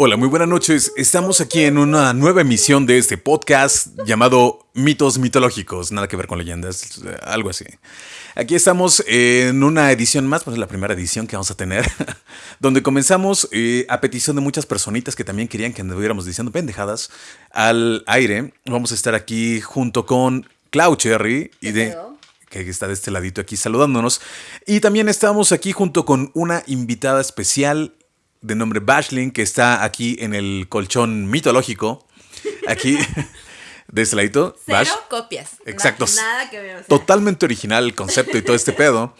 Hola, muy buenas noches. Estamos aquí en una nueva emisión de este podcast llamado Mitos Mitológicos. Nada que ver con leyendas, algo así. Aquí estamos en una edición más, pues es la primera edición que vamos a tener, donde comenzamos eh, a petición de muchas personitas que también querían que anduviéramos diciendo pendejadas al aire. Vamos a estar aquí junto con Clau Cherry y de que está de este ladito aquí saludándonos. Y también estamos aquí junto con una invitada especial de nombre Bashling, que está aquí en el colchón mitológico. Aquí, de este ladito. Cero copias. Exacto. Nada, que ver. Totalmente original el concepto y todo este pedo.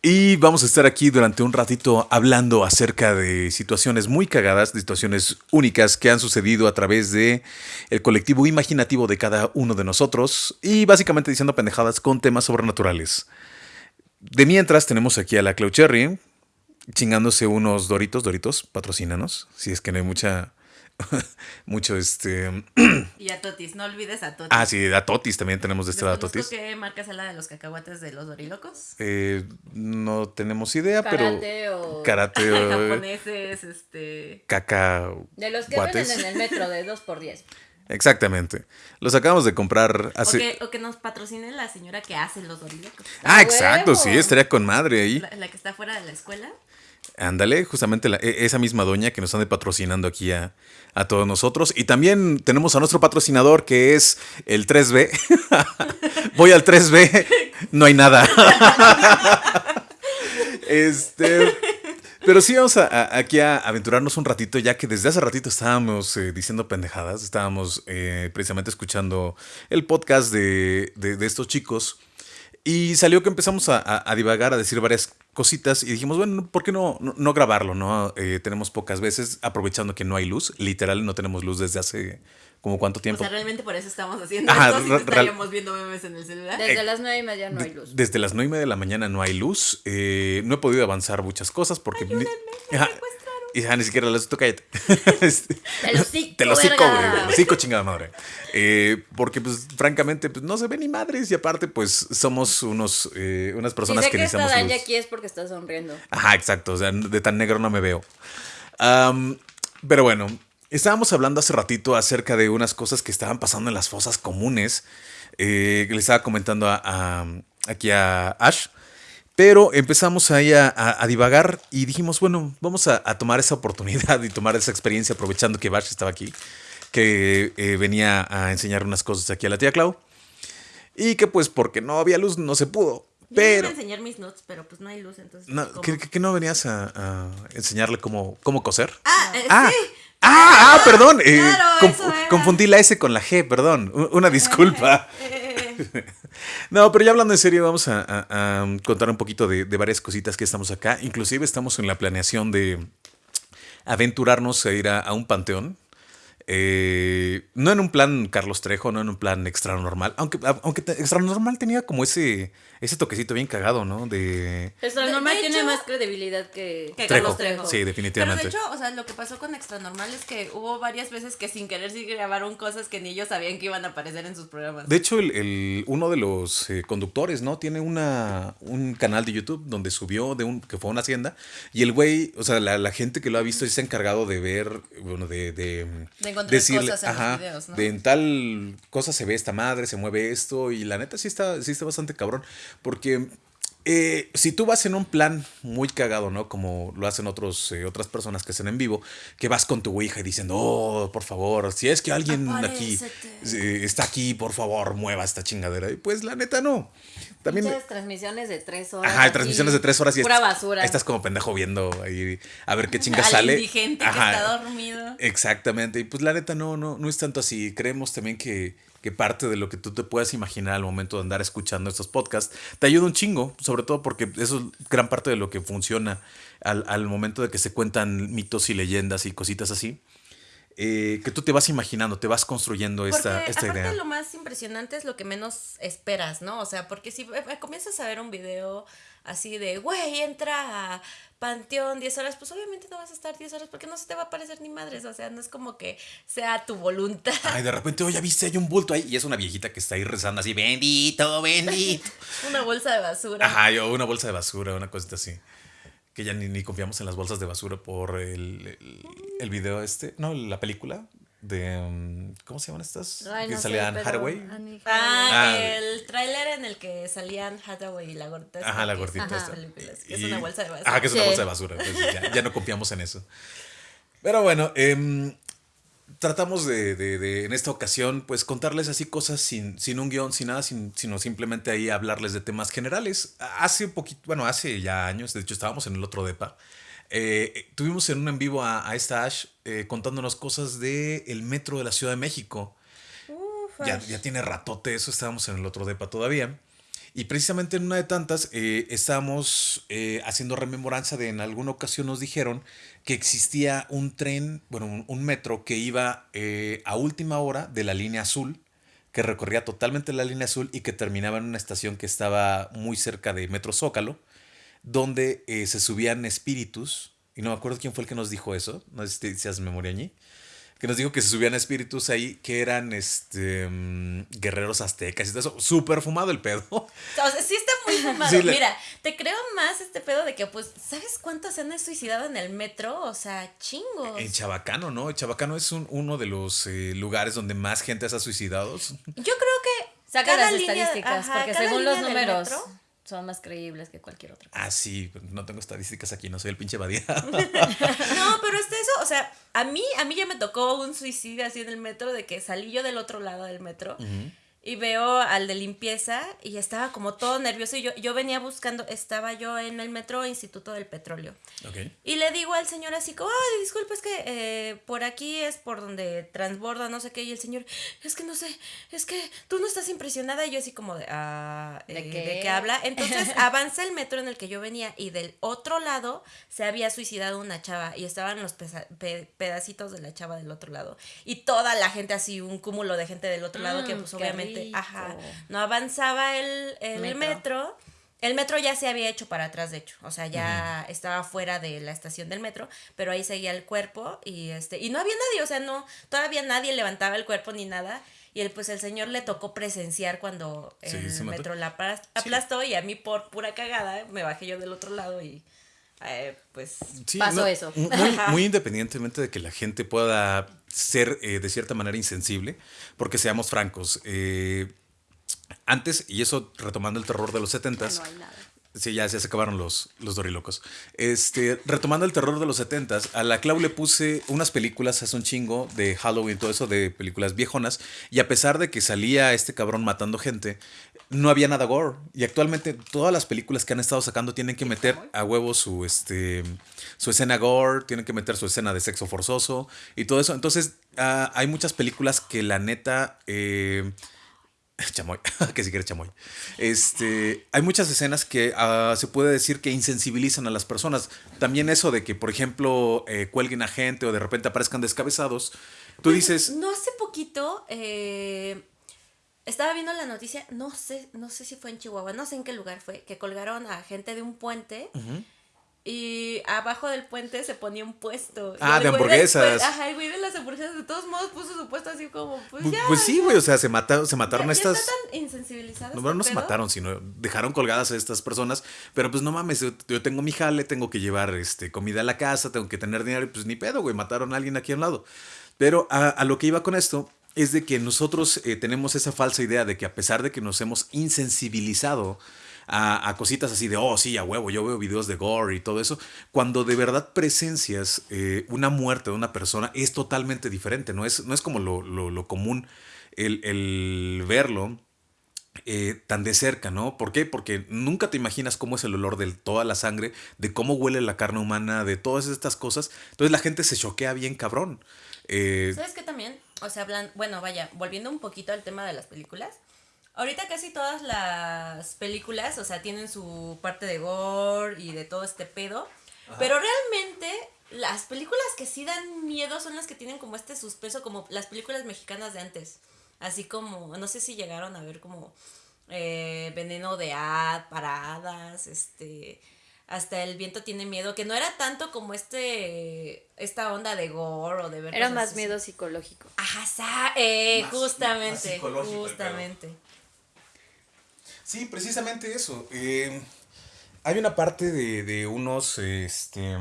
Y vamos a estar aquí durante un ratito hablando acerca de situaciones muy cagadas, de situaciones únicas que han sucedido a través de el colectivo imaginativo de cada uno de nosotros y básicamente diciendo pendejadas con temas sobrenaturales. De mientras tenemos aquí a la Clau Cherry chingándose unos Doritos, Doritos, patrocínanos, si es que no hay mucha mucho este. y a Totis, no olvides a Totis. Ah, sí, a Totis también tenemos de este lado a Totis. ¿Qué marca es la de los cacahuates de los dorilocos? Eh, no tenemos idea, karate pero. O... Karate o. Japoneses, este. Caca. De los que venden en el metro de 2 por 10 Exactamente. Los acabamos de comprar hace. O que, o que nos patrocine la señora que hace los dorilocos. Ah, exacto, sí, estaría con madre ahí. La, la que está fuera de la escuela. Ándale, justamente e, esa misma doña que nos anda patrocinando aquí a, a, todos nosotros. Y también tenemos a nuestro patrocinador que es el 3B. Voy al 3B, no hay nada. este. Pero sí vamos a, aquí a aventurarnos un ratito, ya que desde hace ratito estábamos eh, diciendo pendejadas, estábamos eh, precisamente escuchando el podcast de, de, de estos chicos. Y salió que empezamos a, a, divagar, a decir varias cositas y dijimos, bueno, ¿por qué no, no, no grabarlo? no eh, Tenemos pocas veces, aprovechando que no hay luz, literal, no tenemos luz desde hace como cuánto tiempo. O sea, realmente por eso estamos haciendo Ajá, esto, si estaríamos viendo memes en el celular. Desde eh, las nueve y media no hay luz. Desde las nueve y media de la mañana no hay luz. Eh, no he podido avanzar muchas cosas porque... Ayúdenme, Ajá, y ya ni siquiera las cállate. te lo cico, Te lo cico, güey. Te lo cico, chingada madre. Eh, porque, pues, francamente, pues, no se ve ni madres. Y aparte, pues, somos unos, eh, unas personas si sé que, que necesitamos está aquí es porque está sonriendo. Ajá, exacto. O sea, de tan negro no me veo. Um, pero bueno, estábamos hablando hace ratito acerca de unas cosas que estaban pasando en las fosas comunes. Eh, le estaba comentando a, a, aquí a Ash pero empezamos ahí a, a, a, divagar y dijimos, bueno, vamos a, a, tomar esa oportunidad y tomar esa experiencia aprovechando que Bash estaba aquí, que eh, venía a enseñar unas cosas aquí a la tía Clau. Y que pues porque no había luz no se pudo. Yo pero... iba a enseñar mis notes, pero pues no hay luz, entonces... No, ¿qué, ¿qué, no venías a, enseñarle cómo, cómo coser? Ah, eh, ah, sí. Ah, ah, perdón. Eh, Claro, conf confundí la S con la G, perdón. Una disculpa. No, pero ya hablando en serio, vamos a, contar un poquito de, varias cositas que estamos acá. Inclusive estamos en la planeación de aventurarnos a ir a un panteón. Eh, no en un plan Carlos Trejo, no en un plan extra normal. Aunque, aunque extra normal tenía como ese, ese toquecito bien cagado, ¿no? De. Extra normal de tiene hecho, más credibilidad que, que Trejo. Carlos Trejo. Sí, definitivamente. Pero de hecho, o sea, lo que pasó con Extra Normal es que hubo varias veces que sin querer sí grabaron cosas que ni ellos sabían que iban a aparecer en sus programas. De hecho, el, el uno de los eh, conductores, ¿no? Tiene una, un canal de YouTube donde subió de un, que fue a una hacienda. Y el güey, o sea, la, la gente que lo ha visto se ha encargado de ver, bueno, de. De, de encontrar decirle, cosas en ajá, los videos, ¿no? De en tal cosa se ve esta madre, se mueve esto. Y la neta sí está, sí está bastante cabrón. Porque eh, si tú vas en un plan muy cagado, ¿no? Como lo hacen otros, eh, otras personas que hacen en vivo, que vas con tu ouija y diciendo, oh, por favor, si es que alguien Aparécete. aquí eh, está aquí, por favor, mueva esta chingadera. Y pues la neta no. También. Muchas transmisiones de tres horas. Ajá, transmisiones de tres horas y pura basura. Estás como pendejo viendo ahí a ver qué chinga Al sale. indigente que está dormido. Exactamente. Y pues la neta no, no, no es tanto así. Creemos también que que parte de lo que tú te puedas imaginar al momento de andar escuchando estos podcasts te ayuda un chingo, sobre todo porque eso es gran parte de lo que funciona al, al momento de que se cuentan mitos y leyendas y cositas así. Eh, que tú te vas imaginando, te vas construyendo esta, porque, esta aparte idea. lo más impresionante es lo que menos esperas, ¿no? O sea, porque si eh, comienzas a ver un video así de, güey, entra a Panteón 10 horas, pues obviamente no vas a estar 10 horas porque no se te va a aparecer ni madres, o sea, no es como que sea tu voluntad. Ay, de repente, oye, viste, hay un bulto ahí y es una viejita que está ahí rezando así, bendito, bendito. una bolsa de basura. Ajá, yo, una bolsa de basura, una cosita así. Que ya ni, ni confiamos en las bolsas de basura por el, el, el video este, no, la película de, um, ¿cómo se llaman estas? Ay, que no sé, salían pero Hathaway. Ah, Ah. el tráiler en el que salían Hathaway y la gordita. Ajá, la gordita hizo esta. películas, que Es una bolsa de basura. Ajá, que es una Sí. bolsa de basura. pues, ya, ya no confiamos en eso. Pero bueno, em, tratamos de, de- de, en esta ocasión, pues contarles así cosas sin, sin un guion, sin nada, sin- sino simplemente ahí hablarles de temas generales. Hace un poquito, bueno, hace ya años, de hecho estábamos en el otro DEPA. eh, tuvimos en un en vivo a, a esta Ash eh, contándonos cosas del el metro de la Ciudad de México. Uf, Ya, ya tiene ratote eso, estábamos en el otro depa todavía. Y precisamente en una de tantas eh, estábamos eh, haciendo rememoranza de en alguna ocasión nos dijeron que existía un tren, bueno, un, metro que iba eh, a última hora de la línea azul, que recorría totalmente la línea azul y que terminaba en una estación que estaba muy cerca de Metro Zócalo, donde eh, se subían espíritus. Y no me acuerdo quién fue el que nos dijo eso, no sé si te memoria allí que nos dijo que se subían espíritus ahí que eran este mm, guerreros aztecas y todo eso. Súper fumado el pedo. O sea, sí está muy fumado. Sí, le- Mira, te creo más este pedo de que, pues, ¿sabes cuántos se han suicidado en el metro? O sea, chingos. En Chabacano, ¿no? Chabacano es un- uno de los eh, lugares donde más gente se ha suicidado. Yo creo que Saca cada las línea- estadísticas, ajá, porque según los números metro- son más creíbles que cualquier otra. Ah, sí, no tengo estadísticas aquí, no soy el pinche Badía. No, pero este eso, o sea, a mí, a mí ya me tocó un suicidio así en el metro de que salí yo del otro lado del metro y veo al de limpieza y estaba como todo nervioso y yo, yo venía buscando, estaba yo en el metro Instituto del Petróleo. Y le digo al señor así como, ay, disculpe, es que eh, por aquí es por donde transborda, no sé qué. Y el señor, es que no sé, es que tú no estás impresionada. Y yo así como de, ah, ¿De eh, qué? ¿de qué habla? Entonces avanza el metro en el que yo venía y del otro lado se había suicidado una chava y estaban los pesa- pe- pedacitos de la chava del otro lado. Y toda la gente así, un cúmulo de gente del otro lado que Mm, pues obviamente, ajá, no avanzaba el, el Metro. metro. El metro ya se había hecho para atrás, de hecho. O sea, ya estaba fuera de la estación del metro, pero ahí seguía el cuerpo y este y no había nadie, o sea, no todavía nadie levantaba el cuerpo ni nada. Y el, pues el señor le tocó presenciar cuando el metro la aplas- aplastó y a mí por pura cagada me bajé yo del otro lado y eh, pues Sí, Pasó eso. Muy, muy independientemente de que la gente pueda ser eh, de cierta manera insensible, porque seamos francos, eh, antes, y eso retomando el terror de los 70 No hay nada. Sí, ya, ya se acabaron los, los dorilocos. Este, retomando el terror de los 70 a la Clau le puse unas películas hace un chingo de Halloween, todo eso de películas viejonas, y a pesar de que salía este cabrón matando gente, no había nada gore. Y actualmente todas las películas que han estado sacando tienen que meter a huevo su, este, su escena gore, tienen que meter su escena de sexo forzoso y todo eso. Entonces, ah, hay muchas películas que la neta... eh, Chamoy, que si quieres chamoy. Este, hay muchas escenas que ah, se puede decir que insensibilizan a las personas. También eso de que, por ejemplo, eh, cuelguen a gente o de repente aparezcan descabezados. Tú dices, no hace poquito eh, estaba viendo la noticia, no sé, no sé si fue en Chihuahua, no sé en qué lugar fue, que colgaron a gente de un puente y abajo del puente se ponía un puesto. Ah, de hamburguesas. Ajá, el güey de las hamburguesas de todos modos puso su puesto así como, pues pu- ya. pues sí, güey, o sea, se, mata- se mataron ya, ya estas... está tan insensibilizado. No, este no se pedo. mataron, sino dejaron colgadas a estas personas. Pero pues no mames, yo, yo tengo mi jale, tengo que llevar este, comida a la casa, tengo que tener dinero y pues ni pedo, güey, mataron a alguien aquí a un lado. Pero a, a lo que iba con esto es de que nosotros eh, tenemos esa falsa idea de que a pesar de que nos hemos insensibilizado a, cositas así de, oh, sí, a huevo, yo veo videos de gore y todo eso, cuando de verdad presencias eh, una muerte de una persona es totalmente diferente, no es, no es como lo, lo- común el, el verlo eh, tan de cerca, ¿no? ¿Por qué? Porque nunca te imaginas cómo es el olor de toda la sangre, de cómo huele la carne humana, de todas estas cosas. Entonces la gente se choquea bien cabrón. ¿Sabes qué también? O sea, hablan, bueno, vaya, volviendo un poquito al tema de las películas. Ahorita casi todas las películas, o sea, tienen su parte de gore y de todo este pedo. Pero realmente las películas que sí dan miedo son las que tienen como este suspenso, como las películas mexicanas de antes. Así como, no sé si llegaron a ver como eh, Veneno de Ad, Paradas, este hasta el viento tiene miedo, que no era tanto como este esta onda de gore o de ver Era cosas más así. miedo psicológico. Ajá, sa- eh, Más- más justamente, justamente. Sí, precisamente eso. Eh, Hay una parte de, de unos, este, de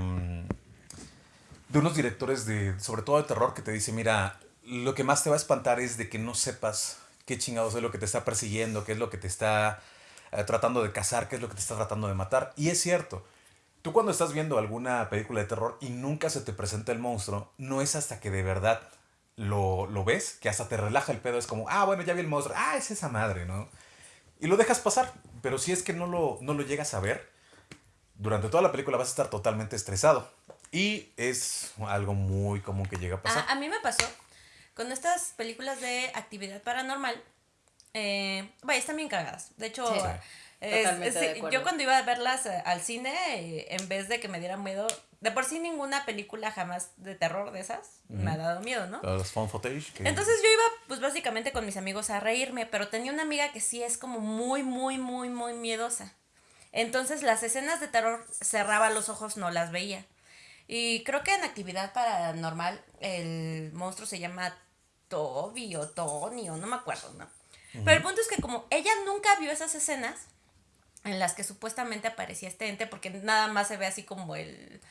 unos directores de, sobre todo de terror, que te dice, mira, lo que más te va a espantar es de que no sepas qué chingados es lo que te está persiguiendo, qué es lo que te está eh, tratando de cazar, qué es lo que te está tratando de matar. Y es cierto, tú cuando estás viendo alguna película de terror y nunca se te presenta el monstruo, no es hasta que de verdad lo, lo ves que hasta te relaja el pedo. Es como, ah, bueno, ya vi el monstruo, ah, es esa madre, ¿no? Y lo dejas pasar, pero si es que no lo, no lo llegas a ver, durante toda la película vas a estar totalmente estresado. Y es algo muy común que llega a pasar. A, a mí me pasó con estas películas de actividad paranormal. Eh, vaya, están bien cagadas. De hecho, Sí. es- Totalmente es- de acuerdo. yo cuando iba a verlas eh, al cine, eh, en vez de que me diera miedo, de por sí ninguna película jamás de terror de esas me ha dado miedo, ¿no? Los phone footage. que- Entonces yo iba pues básicamente con mis amigos a reírme, pero tenía una amiga que sí es como muy, muy, muy, muy miedosa. Entonces las escenas de terror cerraba los ojos, no las veía. Y creo que en actividad paranormal el monstruo se llama Toby o Tony o no me acuerdo, ¿no? Pero el punto es que como ella nunca vio esas escenas en las que supuestamente aparecía este ente, porque nada más se ve así como el...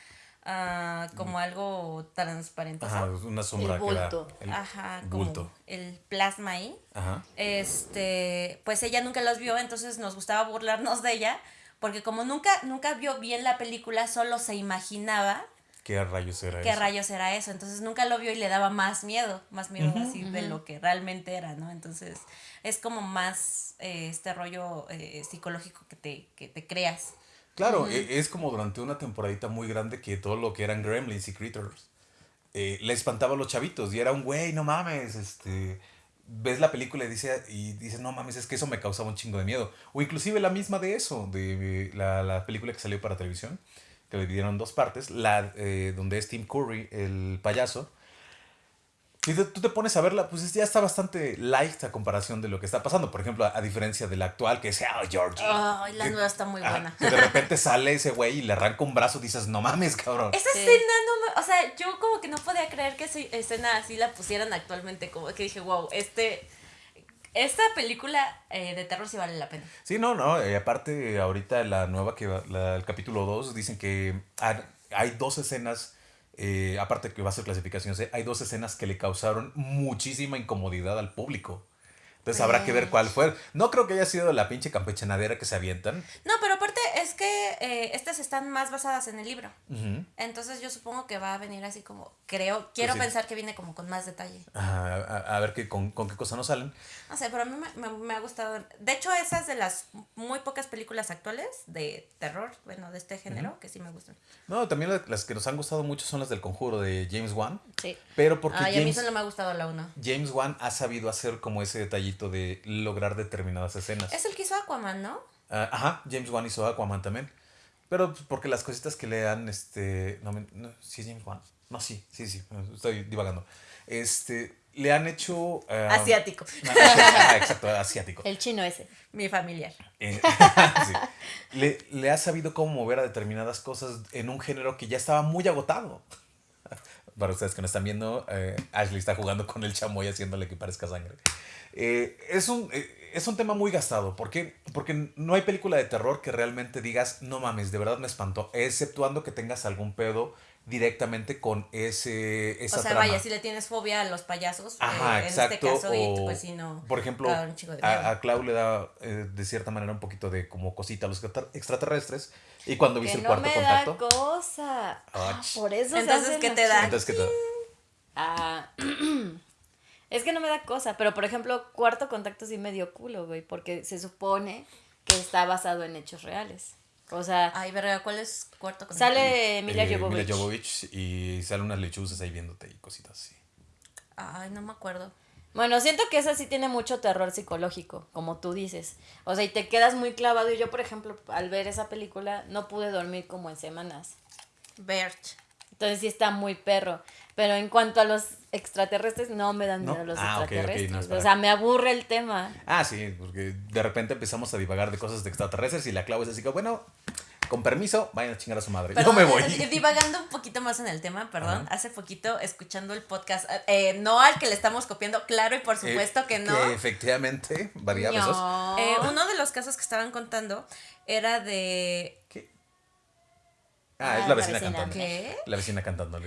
ah, como algo transparente. Ajá, una sombra El que bulto. el Ajá, como bulto. el plasma ahí. Ajá. Este, pues ella nunca los vio, entonces nos gustaba burlarnos de ella, porque como nunca, nunca vio bien la película, solo se imaginaba ¿Qué rayos era qué eso? rayos era eso. Entonces nunca lo vio y le daba más miedo, más miedo así de lo que realmente era, ¿no? Entonces es como más eh, este rollo eh, psicológico que te, que te creas. Claro, e- es como durante una temporadita muy grande que todo lo que eran gremlins y critters eh, le espantaba a los chavitos y era un güey, no mames, este ves la película y dice y dices, "No mames, es que eso me causaba un chingo de miedo." O inclusive la misma de eso, de la, la película que salió para televisión, que lo dividieron en dos partes, la eh, donde es Tim Curry, el payaso. Si te- tú te pones a verla, pues ya está bastante light a comparación de lo que está pasando. Por ejemplo, a, a diferencia de la actual, que es oh, Georgie. Ay, la que- nueva está muy Ah, buena. que de repente sale ese güey y le arranca un brazo, dices, no mames, cabrón. Esa Sí. escena no me, o sea, yo como que no podía creer que esa escena así la pusieran actualmente, como que dije, wow, este, esta película eh, de terror sí vale la pena. Sí, no, no. y aparte, ahorita la nueva, que va- la- el capítulo 2, dicen que ha- hay dos escenas, eh, aparte que va a ser clasificación hay dos escenas que le causaron muchísima incomodidad al público. Entonces habrá que ver cuál fue. No creo que haya sido la pinche campechanadera que se avientan. No, pero aparte es que eh, estas están más basadas en el libro. Entonces yo supongo que va a venir así como, creo, quiero sí. pensar que viene como con más detalle. Ajá, a, a ver qué, con, con qué cosa nos salen. No sé, pero a mí me, me- me ha gustado. De hecho, esas de las muy pocas películas actuales de terror, bueno, de este género, que sí me gustan. No, también las, que nos han gustado mucho son las del conjuro de James Wan. Sí. Pero porque Ay, a mí solo me ha gustado la uno. James Wan ha sabido hacer como ese detallito de lograr determinadas escenas. Es el que hizo Aquaman, ¿no? Ah, ajá, James Wan hizo Aquaman también. Pero pues, porque las cositas que le han, este, no, no, sí es James Wan. No, sí, sí, sí, estoy divagando. Este, le han hecho... ah, Asiático. ah, exacto, asiático. El chino ese. Mi familiar. Eh, sí. le, le ha sabido cómo mover a determinadas cosas en un género que ya estaba muy agotado. Para ustedes que no están viendo, eh, Ashley está jugando con el chamoy haciéndole que parezca sangre. Eh, es, un, eh, es un tema muy gastado. ¿Por qué? Porque no hay película de terror que realmente digas, no mames, de verdad me espantó. Exceptuando que tengas algún pedo directamente con ese, esa o sea, trama. vaya, si le tienes fobia a los payasos, Ajá, eh, en exacto. este caso, y o, pues si no. por ejemplo, da a, a Clau le da eh, de cierta manera un poquito de como cosita a los extra- extraterrestres. Y cuando viste Que el no cuarto me contacto. da cosa. Ah, Por eso se Entonces, hacen ¿qué te da? Entonces, ¿qué tal? Ah, es que no me da cosa, pero por ejemplo, Cuarto Contacto sí me dio culo, güey, porque se supone que está basado en hechos reales. O sea, Ay, verga, ¿cuál es cuarto con sale Emilia Eh, Jovovich. Mila Jovovich y salen unas lechuzas ahí viéndote y cositas así. Ay, no me acuerdo. Bueno, siento que esa sí tiene mucho terror psicológico, como tú dices. O sea, y te quedas muy clavado. Y yo, por ejemplo, al ver esa película, no pude dormir como en semanas. Bert. Entonces sí está muy perro. Pero en cuanto a los extraterrestres, no me dan ¿No? miedo los Ah, ok, ok, extraterrestres. no, o sea, me aburre el tema. Ah, sí, porque de repente empezamos a divagar de cosas de extraterrestres y la Clau es así que, bueno, con permiso, vayan a chingar a su madre. Perdón, Yo me voy. eh, Divagando un poquito más en el tema, perdón. Ajá. Hace poquito, escuchando el podcast, eh, no al que le estamos copiando, claro y por supuesto Eh, que no. Que efectivamente. No. Eh, uno de los casos que estaban contando era de. ¿Qué? Ah, Ah, es la la vecina, vecina. cantando. ¿Qué? La vecina cantando.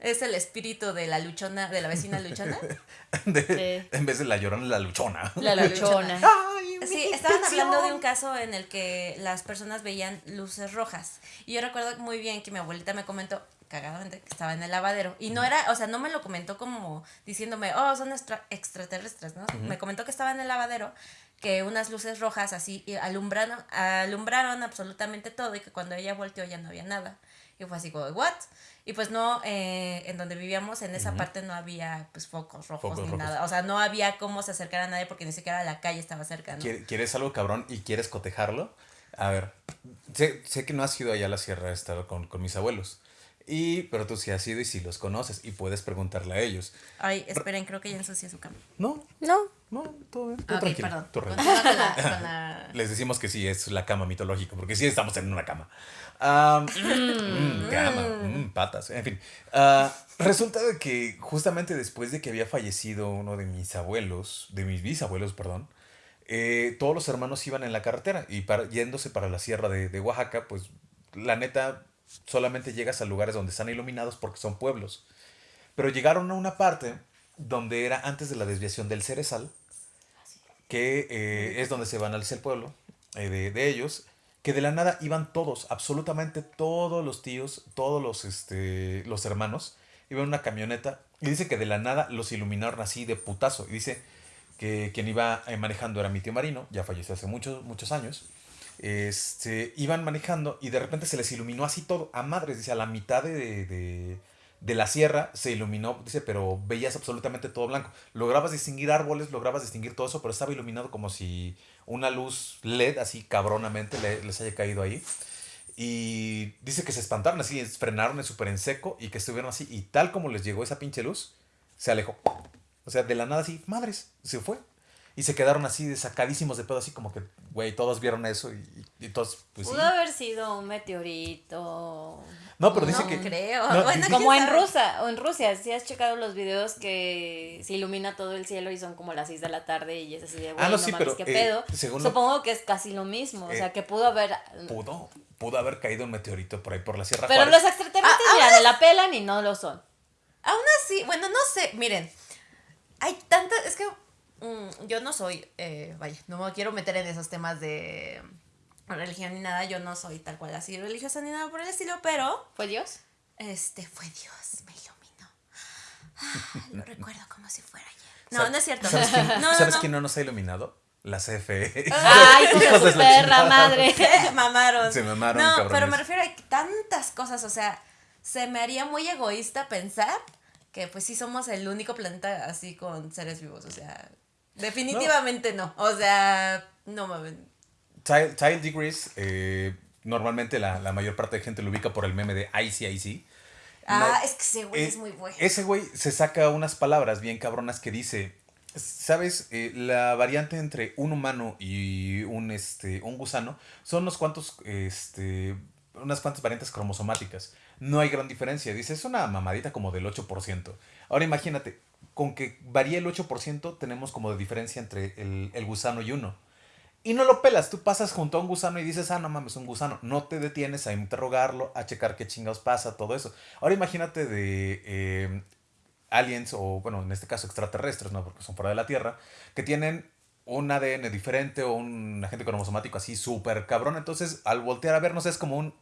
Es el espíritu de la luchona, de la vecina luchona. De- Sí. En vez de la llorona, la luchona. La luchona. Ay, Sí, estaban intención. hablando de un caso en el que las personas veían luces rojas. Y yo recuerdo muy bien que mi abuelita me comentó, cagadamente, que estaba en el lavadero. Y no era, o sea, no me lo comentó como diciéndome, oh, son extra- extraterrestres, ¿no? Me comentó que estaba en el lavadero, que unas luces rojas así alumbraron, alumbraron absolutamente todo y que cuando ella volteó ya no había nada. Y fue así como, ¿what? Y pues no, eh, en donde vivíamos, en esa parte no había pues focos rojos Focos ni rojos. nada. O sea, no había cómo se acercar a nadie porque ni siquiera la calle estaba cerca, ¿no? ¿Quiere- ¿Quieres algo cabrón y quieres cotejarlo? A ver, sé, sé que no has ido allá a la sierra a estar con, con mis abuelos. Y, pero tú sí has ido y sí los conoces y puedes preguntarle a ellos. Ay, esperen, creo que ya ensucié su cama. No, No. no, todo bien. tú Ah, ok, tranquilo, perdón. tú con la, con la- Les decimos que sí, es la cama mitológica, porque sí estamos en una cama. Ah, mm, cama, mm, patas, en fin. Ah, resulta de que justamente después de que había fallecido uno de mis abuelos, de mis bisabuelos, perdón, eh, todos los hermanos iban en la carretera y para, yéndose para la sierra de, de Oaxaca, pues la neta solamente llegas a lugares donde están iluminados porque son pueblos. Pero llegaron a una parte donde era antes de la desviación del Cerezal, que eh, es donde se van al el pueblo eh, de, de ellos, que de la nada iban todos, absolutamente todos los tíos, todos los, este, los hermanos, iban en una camioneta y dice que de la nada los iluminaron así de putazo. Y dice que quien iba eh, manejando era mi tío Marino, ya falleció hace muchos, muchos años. Este, iban manejando y de repente se les iluminó así todo, a madres, dice, a la mitad de, de, de la sierra se iluminó, dice, pero veías absolutamente todo blanco. Lograbas distinguir árboles, lograbas distinguir todo eso, pero estaba iluminado como si una luz LED así cabronamente le- les haya caído ahí. Y dice que se espantaron así, frenaron súper en seco y que estuvieron así. Y tal como les llegó esa pinche luz, se alejó. O sea, de la nada así, madres, se fue. Y se quedaron así, desacadísimos de pedo, así como que, güey, todos vieron eso y, y- y todos, pues sí. Pudo haber sido un meteorito. No, pero dice no que. creo. no, bueno, dice- Como ¿quién en? Rusia, o en Rusia, si has checado los videos que se ilumina todo el cielo y son como las 6 de la tarde y es así de, güey, Ah, no, no, sí, mames, pero, qué eh, pedo. según lo- Supongo que es casi lo mismo, o Eh, sea, que pudo haber... Pudo, pudo haber caído un meteorito por ahí por la Sierra Pero Juárez. los extraterrestres, Ah, mira, me la pelan y no lo son. Aún así, bueno, no sé, miren, hay tantas, es que mm, yo no soy, eh, vaya, no me quiero meter en esos temas de religión ni nada, yo no soy tal cual así religiosa ni nada por el estilo, pero ¿Fue Dios? este fue Dios, me iluminó. Ah, lo recuerdo como si fuera ayer. No, no es cierto. ¿Sabes quién, no, no, ¿sabes no. quién no nos ha iluminado? La CFE. Ay, Hijos de perra madre. Se mamaron. Se mamaron, No, cabrones. pero me refiero a tantas cosas, o sea, se me haría muy egoísta pensar que pues sí somos el único planeta así con seres vivos, o sea, definitivamente no, o sea, no mames. Tile Degrees, eh, normalmente la, la mayor parte de gente lo ubica por el meme de ICIC. Ah, La- es que ese güey eh, es muy bueno. Ese güey se saca unas palabras bien cabronas que dice, ¿sabes? Eh, la variante entre un humano y un, este, un gusano son unos cuantos, este, unas cuantas variantes cromosomáticas. No hay gran diferencia. Dice, es una mamadita como del 8%. Ahora imagínate, con que varíe el 8% tenemos como de diferencia entre el, el gusano y uno. Y no lo pelas, tú pasas junto a un gusano y dices, ah, no mames, un gusano. No te detienes a interrogarlo, a checar qué chingados pasa, todo eso. Ahora imagínate de eh, aliens, o bueno, en este caso extraterrestres, ¿no? Porque son fuera de la Tierra, que tienen un ADN diferente o un agente cromosomático así súper cabrón. Entonces, al voltear a vernos es como un,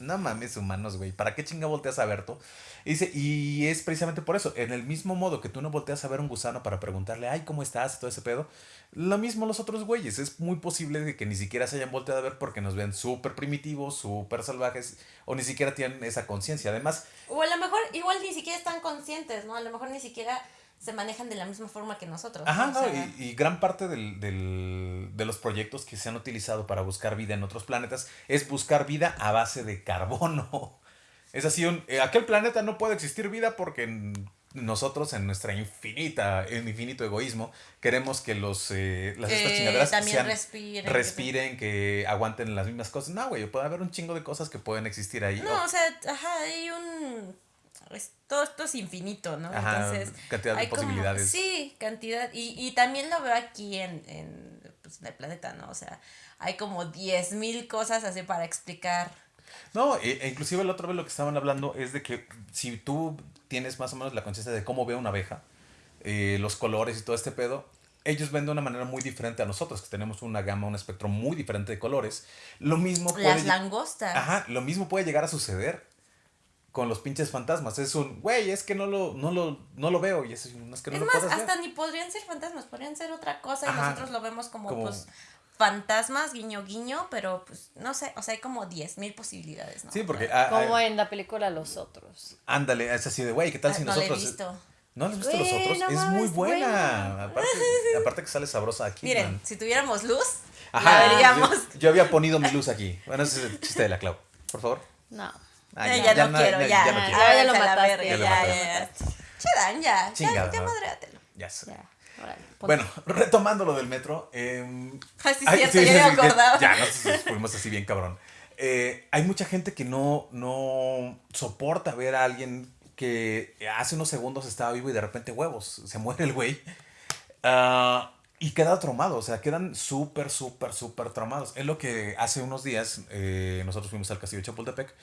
no mames, humanos, güey, ¿para qué chinga volteas a ver tú? Y, dice, y es precisamente por eso, en el mismo modo que tú no volteas a ver un gusano para preguntarle, ay, ¿cómo estás? Todo ese pedo, lo mismo los otros güeyes. Es muy posible que ni siquiera se hayan volteado a ver porque nos ven súper primitivos, súper salvajes, o ni siquiera tienen esa conciencia. Además, O a lo mejor igual ni siquiera están conscientes, ¿no? A lo mejor ni siquiera se manejan de la misma forma que nosotros. Ajá, ¿no? O sea, y, y gran parte del, del- de los proyectos que se han utilizado para buscar vida en otros planetas es buscar vida a base de carbono. Es así, un, eh, aquel planeta no puede existir vida porque nosotros en nuestra infinita, en infinito egoísmo, queremos que los eh, las estas Eh, chingaderas también sean- respiren, que- respiren, que aguanten las mismas cosas. No, güey, puede haber un chingo de cosas que pueden existir ahí. No, o sea, ajá, hay un... es- todo esto es infinito, ¿no? Ajá, Entonces, cantidad de hay como- posibilidades. sí, cantidad. Y, y también lo veo aquí en, en, pues, en el planeta, ¿no? O sea, hay como 10.000 cosas así para explicar. No, e, e inclusive la otra vez lo que estaban hablando es de que si tú tienes más o menos la conciencia de cómo ve una abeja, eh, los colores y todo este pedo, ellos ven de una manera muy diferente a nosotros, que tenemos una gama, un espectro muy diferente de colores. Lo mismo puede... Las langostas. Ajá, lo mismo puede llegar a suceder con los pinches fantasmas. Es un, güey, es que no lo, no lo, no lo veo y es, no es que no Es lo más, puedas ver. hasta ni podrían ser fantasmas, podrían ser otra cosa y Ajá, nosotros lo vemos como, como- pues fantasmas, guiño guiño, pero pues no sé, o sea, hay como 10.000 posibilidades, ¿no? Sí, porque... Sea, ah, Como en la película Los Otros. Ándale, es así de, güey, ¿qué tal ah, si no la he nosotros... visto. ¿No has visto los Güey, otros? no es muy buena. buena. Aparte, aparte que sale sabrosa aquí. Miren, man. si tuviéramos luz, Ajá, la veríamos. Yo, yo había ponido mi luz aquí. Bueno, ese es el chiste de la Clau. Por favor. No. Ah, Eh, ya, no na- quiero, ya. ya no ya, quiero. ya lo váyanse a la mataste, verga, ya lo ya, mataste. ya, ya. Chedan, ya. Chingada ya, ya madréatelo. Ya. Ya. ponte. Bueno, retomando lo del metro. eh, Ah, sí, ay, cierto, ya me acordaba. Ya, nos fuimos así bien cabrón. Eh, hay mucha gente que no, no soporta ver a alguien que hace unos segundos estaba vivo y de repente huevos, se muere el güey. Ah, y queda traumado, o sea, quedan súper, súper, súper traumados. Es lo que hace unos días eh, nosotros fuimos al castillo de Chapultepec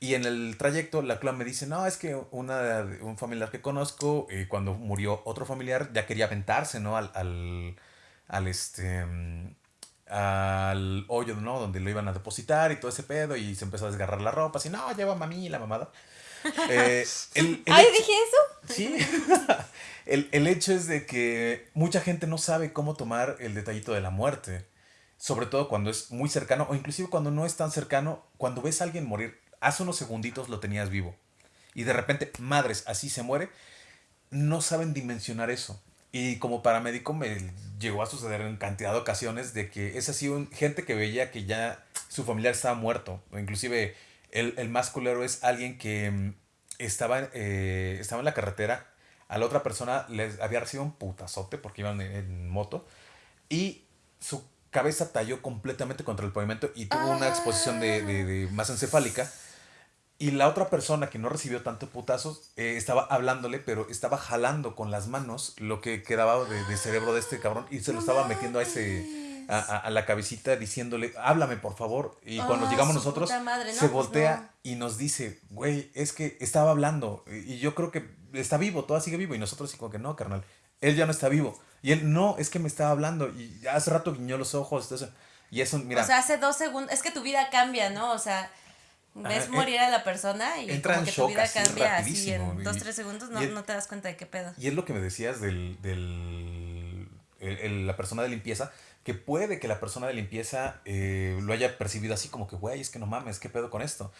y en el trayecto la Clau me dice, no, es que una, un familiar que conozco, eh, cuando murió otro familiar, ya quería aventarse, ¿no? Al, al, al este... mm, al hoyo, ¿no? Donde lo iban a depositar y todo ese pedo y se empezó a desgarrar la ropa, así, no, lleva mami y la mamada. Eh, el- el Ay, hecho- dije eso. Sí. el, el hecho es de que mucha gente no sabe cómo tomar el detallito de la muerte. Sobre todo cuando es muy cercano o inclusive cuando no es tan cercano. Cuando ves a alguien morir, hace unos segunditos lo tenías vivo. Y de repente, madres, así se muere. No saben dimensionar eso. Y como paramédico me llegó a suceder en cantidad de ocasiones de que es así un, gente que veía que ya su familiar estaba muerto. O inclusive el, el más culero es alguien que mm, estaba, eh, estaba en la carretera. A la otra persona les había recibido un putazote porque iban en, en moto. Y su cabeza talló completamente contra el pavimento y tuvo una exposición de, de- de masa encefálica. Y la otra persona que no recibió tanto putazos eh, estaba hablándole, pero estaba jalando con las manos lo que quedaba de, de cerebro de este cabrón y se lo estaba metiendo a ese a, la cabecita diciéndole, háblame por favor. Y cuando Ah, llegamos nosotros, puta madre, no, se pues voltea no. y nos dice, güey, es que estaba hablando y yo creo que está vivo, todavía sigue vivo. Y nosotros así como que no, carnal, él ya no está vivo. Y él, no, es que me estaba hablando y hace rato guiñó los ojos. eso. Y eso, mira, O sea, hace dos segundos. Es que tu vida cambia, ¿no? O sea, ves Ajá, morir a la persona y entra como que tu vida así cambia así en y- dos, tres segundos. No, el- no te das cuenta de qué pedo. Y es lo que me decías del, del el- el- la persona de limpieza, que puede que la persona de limpieza eh, lo haya percibido así como que, güey, es que no mames, ¿qué pedo con esto?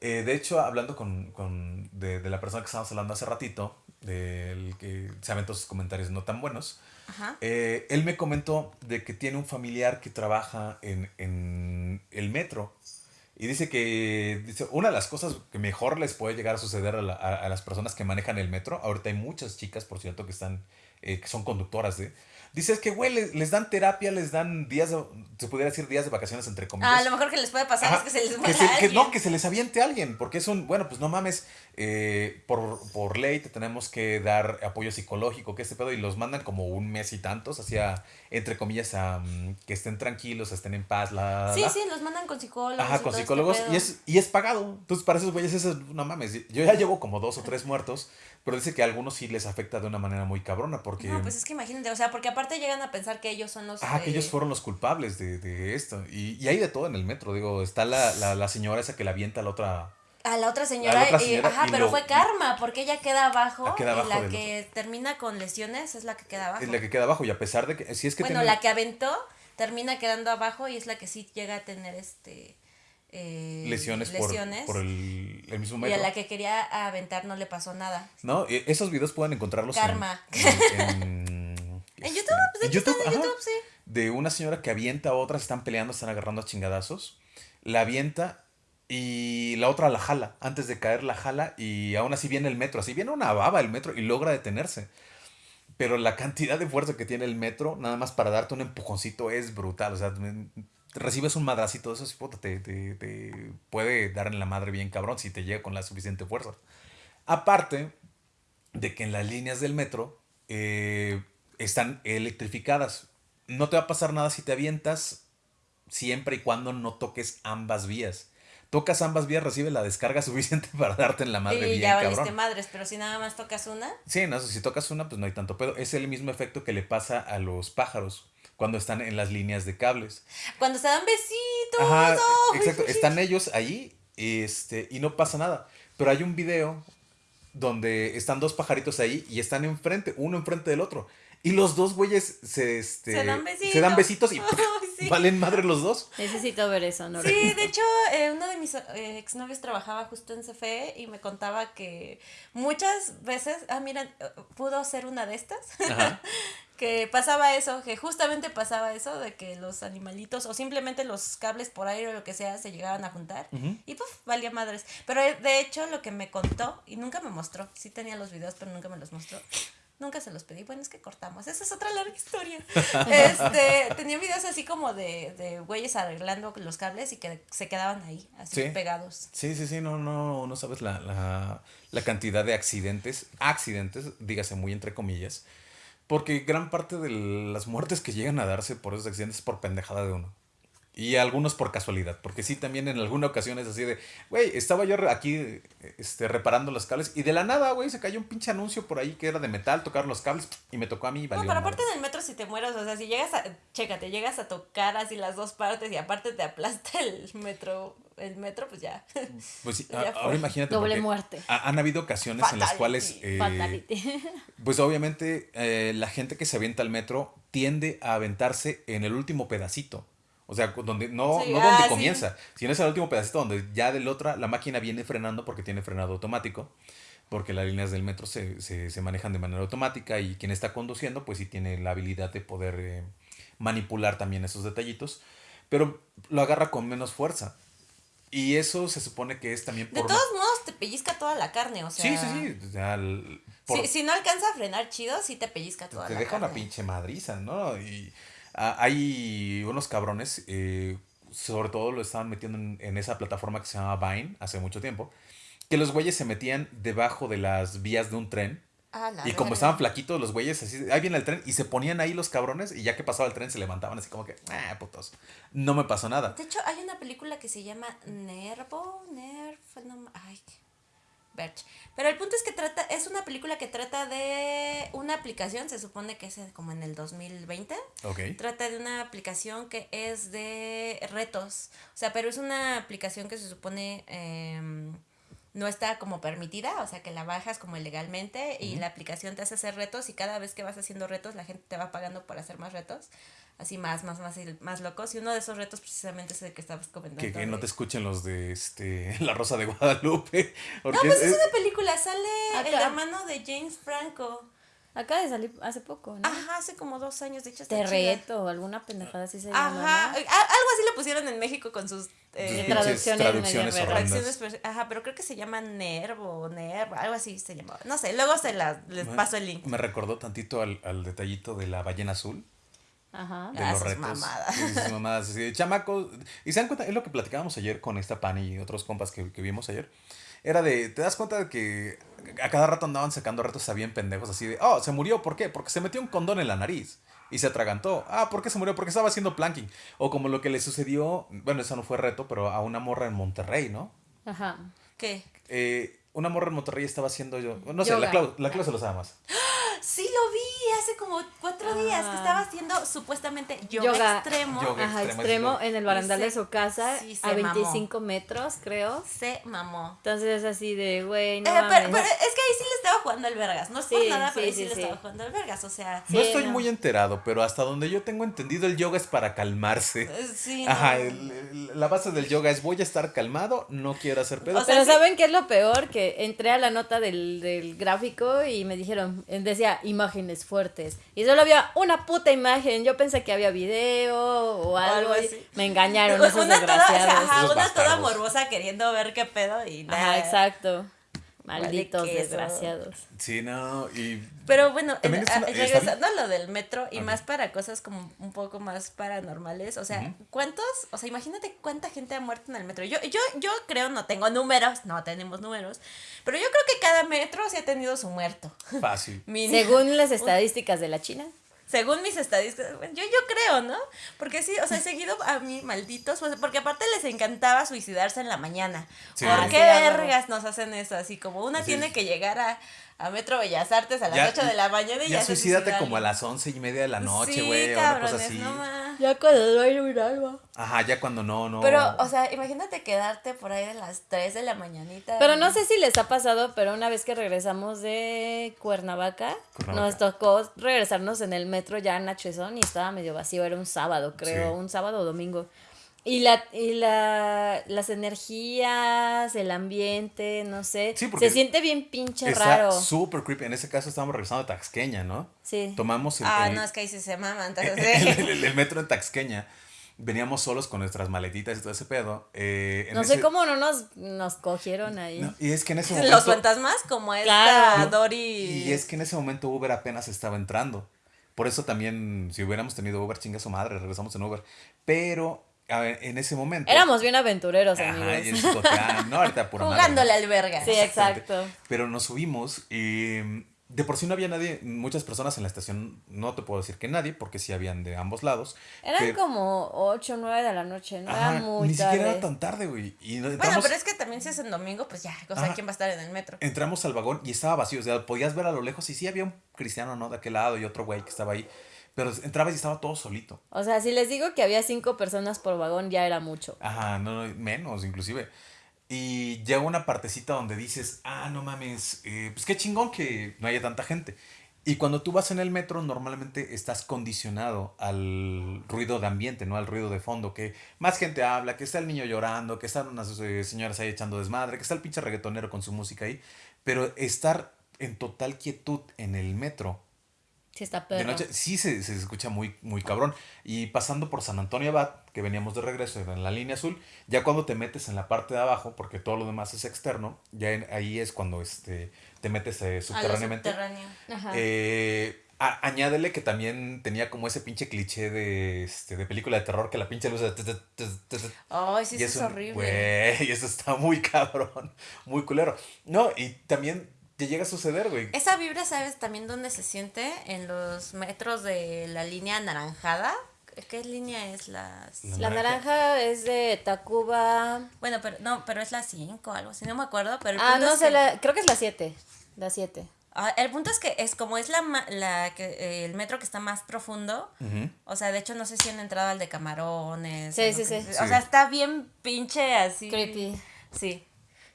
Eh, de hecho, hablando con, con- de, de la persona que estábamos hablando hace ratito, del que se aventó sus comentarios no tan buenos, Ajá. eh, él me comentó de que tiene un familiar que trabaja en, en el metro. Y dice que dice, una de las cosas que mejor les puede llegar a suceder a, la- a- las personas que manejan el metro, ahorita hay muchas chicas, por cierto, que están, eh, que son conductoras de... Dice, es que, güey, les, les dan terapia, les dan días, de- se pudiera decir días de vacaciones, entre comillas. Ah, lo mejor que les puede pasar Ajá, es que se les que muera que alguien. no, que se les aviente a alguien, porque es un, bueno, pues no mames, eh, por, por ley te tenemos que dar apoyo psicológico, que este pedo, y los mandan como un mes y tantos, hacia, entre comillas, a mm, que estén tranquilos, estén en paz, la... la, Sí, la. sí, los mandan con psicólogos. Ajá, con este psicólogos, y es, y es pagado. Entonces, para esos güeyes, eso es, no mames, yo ya llevo como dos o tres muertos, pero dice que a algunos sí les afecta de una manera muy cabrona, porque... No, pues es que imagínate, o sea, porque aparte llegan a pensar que ellos son los. Ajá, que ellos fueron los culpables de, de esto. Y, y hay de todo en el metro. Digo, está la, la, la señora esa que la avienta a la otra. A la otra señora, la otra y- ajá, y pero lo- fue karma, porque ella queda abajo, Ah, queda y abajo la del que termina con lesiones es la que queda abajo. Es la que queda abajo. Y a pesar de que. Si es que bueno, tiene- la que aventó termina quedando abajo y es la que sí llega a tener este eh, lesiones, por- lesiones, Por, el, el mismo y metro. a la que quería aventar no le pasó nada. No, e- esos videos pueden encontrarlos en- Karma. En, en, En este, YouTube, pues de hecho están en. YouTube, sí. De una señora que avienta a otra, se están peleando, están agarrando a chingadazos. La avienta y la otra la jala. Antes de caer la jala y aún así viene el metro. Así viene una baba el metro y logra detenerse. Pero la cantidad de fuerza que tiene el metro, nada más para darte un empujoncito, es brutal. O sea, recibes un madracito puta, te, te- te puede dar en la madre bien cabrón si te llega con la suficiente fuerza. Aparte de que en las líneas del metro eh, están electrificadas. No te va a pasar nada si te avientas siempre y cuando no toques ambas vías. Tocas ambas vías, recibe la descarga suficiente para darte en la madre y bien, ya valiste cabrón. madres, pero si nada más tocas una, Sí, no, si tocas una, pues no hay tanto pedo. Es el mismo efecto que le pasa a los pájaros cuando están en las líneas de cables. cuando se dan besitos. Ajá, exacto. Están ellos ahí este, y no pasa nada. Pero hay un video donde están dos pajaritos ahí y están enfrente, uno enfrente del otro. Y los dos güeyes se, este, Se dan besitos. se dan besitos y Ay, sí. valen madre los dos. Necesito ver eso, ¿no? Sí, de hecho, eh, uno de mis eh, exnovios trabajaba justo en CFE y me contaba que muchas veces, ah, mira, eh, pudo ser una de estas, Ajá. que pasaba eso, que justamente pasaba eso de que los animalitos o simplemente los cables por aire o lo que sea se llegaban a juntar y puf, valía madres. Pero eh, de hecho lo que me contó y nunca me mostró, sí tenía los videos pero nunca me los mostró. Nunca se los pedí, bueno, es que cortamos, esa es otra larga historia. Este, tenía videos así como de, de güeyes arreglando los cables y que se quedaban ahí, así Sí. pegados. Sí, sí, sí, no, no, no sabes la, la, la cantidad de accidentes, accidentes, dígase muy entre comillas, porque gran parte de las muertes que llegan a darse por esos accidentes es por pendejada de uno. Y algunos por casualidad, porque sí, también en alguna ocasión es así de, güey, estaba yo aquí este, reparando los cables y de la nada, güey, se cayó un pinche anuncio por ahí que era de metal, tocaron los cables y me tocó a mí valió No, pero aparte del metro si te mueres, o sea, si llegas a, chécate, llegas a tocar así las dos partes y aparte te aplasta el metro, el metro, pues ya. Pues sí, Ya a- fue. ahora imagínate. Doble muerte. ha- han habido ocasiones en las Fatality. cuales... eh, Fatality. Pues obviamente eh, la gente que se avienta al metro tiende a aventarse en el último pedacito. O sea, donde no, Sí, no ah, donde sí. comienza, sino es el último pedacito donde ya del otra la máquina viene frenando porque tiene frenado automático, porque las líneas del metro se, se, se manejan de manera automática y quien está conduciendo pues sí tiene la habilidad de poder eh, manipular también esos detallitos, pero lo agarra con menos fuerza. Y eso se supone que es también De por... todos modos te pellizca toda la carne, o sea. sí, sí, sí. por- Si, si no alcanza a frenar chido, sí te pellizca toda te la deja carne. una pinche madriza, ¿no? Y hay unos cabrones, eh, sobre todo lo estaban metiendo en, en esa plataforma que se llama Vine hace mucho tiempo, que los güeyes se metían debajo de las vías de un tren. Ah, Y como estaban flaquitos los güeyes, así, ahí viene el tren, y se ponían ahí los cabrones, y ya que pasaba el tren se levantaban así como que, ah, putos, no me pasó nada. De hecho, hay una película que se llama Nervo, Nerv, no, ay, Berch. Pero el punto es que trata, es una película que trata de una aplicación, se supone que es como en el 2020. Ok. Trata de una aplicación que es de retos. O sea, pero es una aplicación que se supone em, no está como permitida. O sea, que la bajas como ilegalmente y la aplicación te hace hacer retos y cada vez que vas haciendo retos la gente te va pagando por hacer más retos. Así más, más, más, y más locos. Y uno de esos retos precisamente es el que estabas comentando. Que, que no te escuchen los de este La Rosa de Guadalupe. No, pues es- es una película. Sale el Acá. hermano de James Franco. Acaba de salir hace poco, ¿no? Ajá, hace como dos años. De hecho, está Te chida. reto, alguna pendejada así se llama. Ajá, algo así lo pusieron en México con sus eh, traducciones traducciones pero- ajá, pero creo que se llama Nervo, Nervo, algo así se llamaba. No sé, luego se las les paso el link. Me recordó tantito al, al detallito de la ballena azul. Ajá. De Ah, los sus retos. mamadas. Y sus mamadas, así de chamacos. Y se dan cuenta, es lo que platicábamos ayer con esta Pani y otros compas que, que vimos ayer. Era de, te das cuenta de que a cada rato andaban sacando retos a bien pendejos, así de, oh, se murió, ¿por qué? Porque se metió un condón en la nariz y se atragantó. Ah, ¿por qué se murió? Porque estaba haciendo planking. O como lo que le sucedió, bueno, eso no fue reto, pero a una morra en Monterrey, ¿no? Ajá. ¿Qué? Eh, una morra en Monterrey estaba haciendo yo, no sé, Yoga. la Clau, la Clau se lo sabe más. Sí, lo vi hace como cuatro días que Ah. estaba haciendo supuestamente yoga, Yoga. extremo. Yoga. Ajá, extremo, en el barandal de su casa sí, a mamó. 25 metros, creo. Se mamó. Entonces es así de, güey, no Eh, mames. pero, pero es que ahí sí estaba jugando al vergas. No es Sí, nada, sí, pero sí, sí, le estaba jugando al vergas. O sea, No Sí, estoy no. muy enterado, pero hasta donde yo tengo entendido, el yoga es para calmarse. eh, sí. Ajá, no. el- el- la base del yoga es voy a estar calmado, no quiero hacer pedo. O sea, Pero sí. ¿saben qué es lo peor? Que entré a la nota del, del gráfico y me dijeron, decía imágenes fuertes. Y solo había una puta imagen. Yo pensé que había video o algo. algo y así. Me engañaron Una esos toda, o sea, ajá, una toda morbosa queriendo ver qué pedo y nada. Ajá, exacto. Malditos desgraciados. Sí, no, y Pero bueno, También en- es una- a- está regresando a lo del metro y más para cosas como un poco más paranormales, o sea, ¿cuántos? O sea, imagínate cuánta gente ha muerto en el metro. Yo, yo, yo creo, no tengo números, no tenemos números, pero yo creo que cada metro sí ha tenido su muerto. fácil. Mínimo. Según las estadísticas de la China. Según mis estadísticas, bueno, yo, yo creo, ¿no? Porque sí, o sea, he seguido a mí, malditos, pues, porque aparte les encantaba suicidarse en la mañana. Sí. ¿Por Ah, qué sí, vergas nos hacen eso? Así como una Sí. tiene que llegar a, a Metro Bellas Artes a las Ya- 8 de la mañana y ya, Ya suicídate como a las once y media de la noche, güey, o una cosa así. no. Ya cuando no hay un alma. Ajá, ya cuando no, no. Pero, o sea, imagínate quedarte por ahí a las 3 de la mañanita. Pero no sé si les ha pasado, pero una vez que regresamos de Cuernavaca, Cuernavaca. nos tocó regresarnos en el metro ya en Nachezón y estaba medio vacío, era un sábado, creo, Sí. un sábado o domingo. Y la, y la, las energías, el ambiente, no sé, Sí, porque se siente bien pinche Está raro. súper creepy. En ese caso estábamos regresando a Taxqueña, ¿no? Sí. Tomamos el, Ah, el- no, es que ahí sí se maman. El, sí. el- el metro en Taxqueña. Veníamos solos con nuestras maletitas y todo ese pedo. eh, en No sé cómo no nos, nos cogieron ahí. No, y es que en ese momento. Los fantasmas, como esta Claro. Dory. Y es que en ese momento Uber apenas estaba entrando. Por eso también, si hubiéramos tenido Uber, chinga su madre, regresamos en Uber. Pero en ese momento. Éramos bien aventureros, Ajá, amigos. y el chico, ah, no, ahorita pura madre, Jugándole ¿no? al verga. Sí, exacto. Pero nos subimos y de por sí no había nadie, muchas personas en la estación, no te puedo decir que nadie, porque sí habían de ambos lados. Eran pero- como 8 o 9 de la noche, no Ajá, era muy ni tarde. siquiera era tan tarde, güey. Y Bueno, pero es que también si es en domingo, pues ya, o sea, Ajá. ¿quién va a estar en el metro? entramos al vagón y estaba vacío. O sea, podías ver a lo lejos y sí había un cristiano, ¿no? De aquel lado y otro güey que estaba ahí. Pero entrabas y estaba todo solito. O sea, si les digo que había cinco personas por vagón, ya era mucho. Ajá, no, no, menos inclusive. Y llega una partecita donde dices, ah, no mames, eh, pues qué chingón que no haya tanta gente. Y cuando tú vas en el metro, normalmente estás condicionado al ruido de ambiente, ¿no? Al ruido de fondo, que más gente habla, que está el niño llorando, que están unas eh, señoras ahí echando desmadre, que está el pinche reggaetonero con su música ahí. Pero estar en total quietud en el metro Sí, está de perro. noche sí se, se escucha muy, muy cabrón. Y pasando por San Antonio Abad, que veníamos de regreso en la línea azul, ya cuando te metes en la parte de abajo, porque todo lo demás es externo, ya en- ahí es cuando este, te metes eh, subterráneamente. subterráneo. Ajá. Eh, a- añádele que también tenía como ese pinche cliché de, este, de película de terror, que la pinche luz... de- Ay, sí, eso es horrible. Güey, y eso está muy cabrón, muy culero. No, y también te llega a suceder, güey. Esa vibra, ¿sabes también dónde se siente? En los metros de la línea anaranjada. ¿Qué línea es la...? La La naranja. es de Tacuba. Bueno, pero no, pero es la 5 algo así, no me acuerdo. Pero el Ah, punto no es sé, que- la, creo que es la 7. La 7. Ah, el punto es que es como es la, ma- la que eh, el metro que está más profundo. O sea, de hecho no sé si han entrado al de camarones. Sí, o sí, que- sí. O sea, está bien pinche así. Creepy. Sí.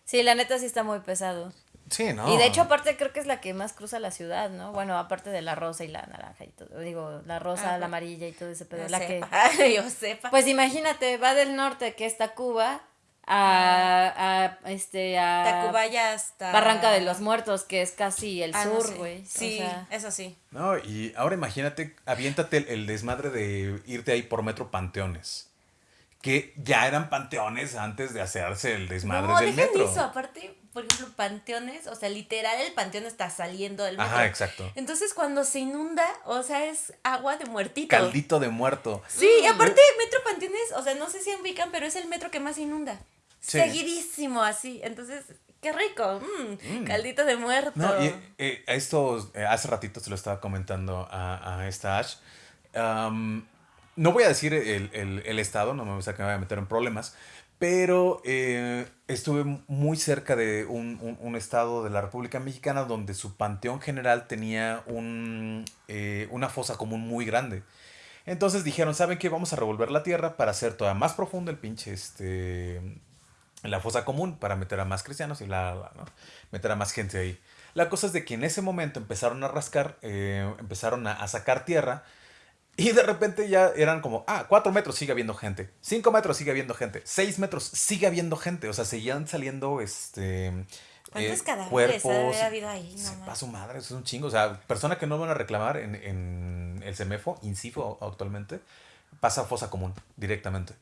Sí, la neta sí está muy pesado. Sí, ¿no? Y de hecho, aparte, creo que es la que más cruza la ciudad, ¿no? Bueno, aparte de la rosa y la naranja y todo. Digo, la rosa, Ah, la amarilla y todo ese pedo. Yo La que... Yo sepa. Pues imagínate, va del norte, que es Tacuba, a, a, este, a Tacuba ya hasta... Barranca de los Muertos, que es casi el Ah, no sur, sé. güey. O Sí, sea, eso sí. No, y ahora imagínate, aviéntate el, el desmadre de irte ahí por metro panteones. Que ya eran panteones antes de hacerse el desmadre no, del dejen metro. eso. Aparte, por ejemplo, panteones, o sea, literal el panteón está saliendo del metro. Ajá, exacto. Entonces, cuando se inunda, o sea, es agua de muertito. Caldito de muerto. Sí, y aparte, Metro Panteones, o sea, no sé si ubican, pero es el metro que más inunda. Sí. Seguidísimo, así. Entonces, qué rico. mm, Caldito de muerto. No, y eh, esto eh, hace ratito se lo estaba comentando a, a esta Ash. No voy a decir el, el- el estado, no me voy a, me voy a meter en problemas, pero eh, estuve muy cerca de un, un- un estado de la República Mexicana donde su panteón general tenía un, eh, una fosa común muy grande. Entonces dijeron, ¿saben qué? Vamos a revolver la tierra para hacer todavía más profundo el pinche, este, la fosa común para meter a más cristianos y la, ¿no? meter a más gente ahí. La cosa es de que en ese momento empezaron a rascar, eh, empezaron a sacar tierra y de repente ya eran como, ah, cuatro metros sigue habiendo gente, cinco metros sigue habiendo gente, seis metros sigue habiendo gente, o sea, seguían saliendo, este... ¿Cuántos eh, cadáveres ha cuerpos. habido ahí? No su madre, eso es un chingo. O sea, persona que no van a reclamar en, en el CEMEFO, INCIFO actualmente, pasa a fosa común directamente.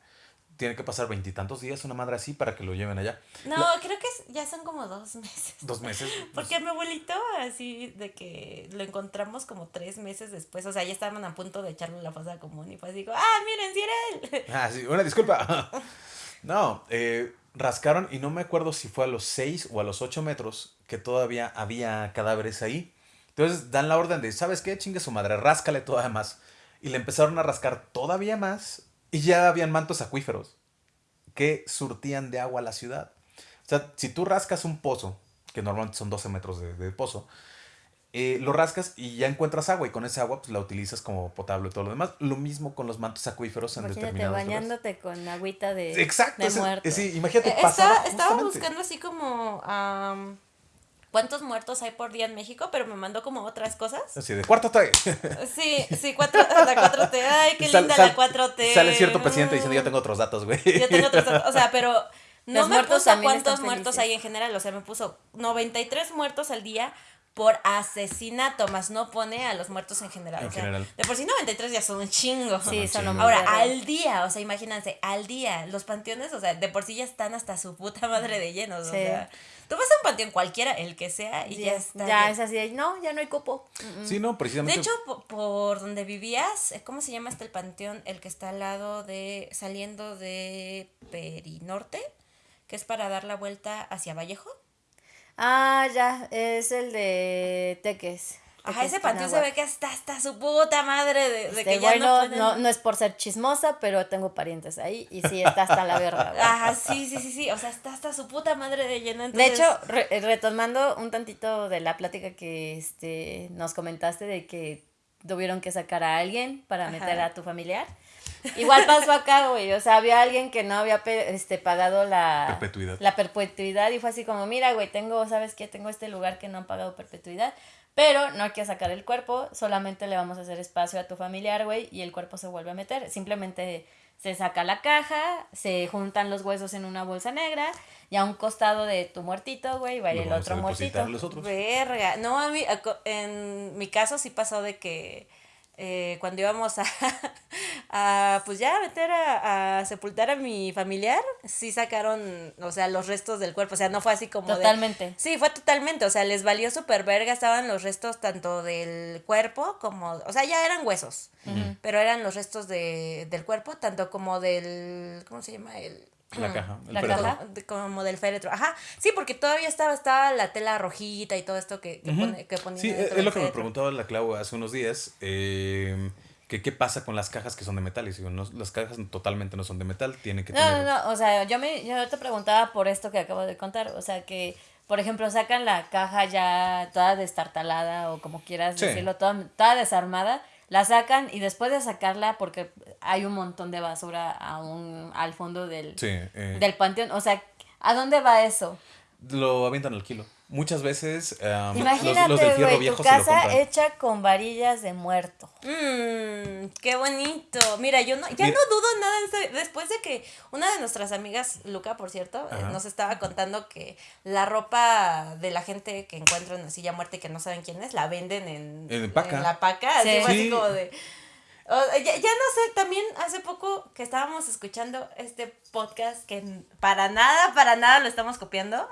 Tiene que pasar veintitantos días una madre así para que lo lleven allá. No, La- creo ya son como dos meses. dos meses. Porque mi abuelito, así de que lo encontramos como tres meses después, o sea, ya estaban a punto de echarlo a la fosa común y así, como, ah, miren, si era él. Ah, sí, una disculpa. No, eh, rascaron y no me acuerdo si fue a los 6 o a los 8 metros que todavía había cadáveres ahí. Entonces dan la orden de, ¿sabes qué? Chingue su madre, ráscale todavía más. Y le empezaron a rascar todavía más y ya habían mantos acuíferos que surtían de agua a la ciudad. O sea, si tú rascas un pozo, que normalmente son 12 metros de, de pozo, eh, lo rascas y ya encuentras agua y con esa agua pues la utilizas como potable y todo lo demás. Lo mismo con los mantos acuíferos en Imagínate determinados lugares. bañándote con agüita de, Exacto, de ese- muerto. sí, imagínate, Eh, pasaba estaba, buscando así como am, cuántos muertos hay por día en México, pero me mandó como otras cosas. Así de cuarto T. Sí, sí, cuatro, la 4T, ay, qué Sal- linda sal- la 4T. Sale cierto presidente diciendo, Mm. ya tengo otros datos, güey. Yo tengo otros datos, o sea, pero no Los me puso cuántos muertos felices. hay en general, o sea, me puso 93 muertos al día por asesinato, más no pone a los muertos en general. En o sea, general. De por sí 93 ya son un chingo. Sí, Ajá, son chingo. Ahora, al día, o sea, imagínense, al día, los panteones, o sea, de por sí ya están hasta su puta madre de llenos, o sea, tú vas a un panteón cualquiera, el que sea, y ya, ya, está. ya es así, de, no, ya no hay cupo. Mm, Sí, no, De precisamente. hecho, po- por, donde vivías, eh, ¿cómo se llama este el panteón? El que está al lado de, saliendo de Perinorte, que es para dar la vuelta hacia Vallejo. Ah, ya, es el de Teques. Ajá, ese panteón se ve que está hasta su puta madre de, de Este, que ya bueno, no no, pueden- no, es por ser chismosa, pero tengo parientes ahí y sí está hasta la verga. Ajá, sí, sí, sí, sí, o sea, está hasta su puta madre de lleno. De hecho, re- eh, retomando un tantito de la plática que este, nos comentaste de que tuvieron que sacar a alguien para Ajá. meter a tu familiar. Igual pasó acá, güey. O sea, había alguien que no había este, pagado la Perpetuidad. la perpetuidad y fue así como, mira, güey, tengo, ¿sabes qué? Tengo este lugar que no han pagado perpetuidad, pero no hay que sacar el cuerpo, solamente le vamos a hacer espacio a tu familiar, güey, y el cuerpo se vuelve a meter. Simplemente se saca la caja, se juntan los huesos en una bolsa negra y a un costado de tu muertito, güey, va a ir el otro muertito. los otros. Verga. No, a mí, en mi caso sí pasó de que eh, cuando íbamos a, a, pues ya, a meter a, a sepultar a mi familiar, sí sacaron, o sea, los restos del cuerpo. O sea, no fue así como de- Totalmente. Sí, fue totalmente. O sea, les valió súper verga. Estaban los restos tanto del cuerpo como. O sea, ya eran huesos. Pero eran los restos de, del cuerpo, tanto como del. ¿Cómo se llama? El. La caja. El La féretro. caja. de- como del féretro. Ajá. Sí, porque todavía estaba, estaba la tela rojita y todo esto que, que, pone- que ponían Sí, es, lo que me féretro. preguntaba la Clau hace unos días. eh, que qué pasa con las cajas que son de metal. Y digo, no, las cajas totalmente no son de metal. Tienen que No, tener. no, no, o sea, yo, me, yo te preguntaba por esto que acabo de contar, o sea, que, por ejemplo, sacan la caja ya toda destartalada o como quieras Sí. decirlo, toda, toda desarmada, la sacan y después de sacarla, porque hay un montón de basura aún al fondo del, Sí, eh, del panteón, o sea, ¿a dónde va eso? lo avientan al kilo. Muchas veces um, los, Imagínate, los del fierro güey, viejo tu se lo casa hecha con varillas de muerto. Mmm, qué bonito. Mira, yo no, ya Mira. no dudo nada después de que una de nuestras amigas, Luca, por cierto, eh, nos estaba contando que la ropa de la gente que encuentran así ya muerta y que no saben quién es, la venden en, En paca. la paca. Así Sí. así Sí. como de. O- ya, ya no sé, también hace poco que estábamos escuchando este podcast que para nada, para nada lo estamos copiando.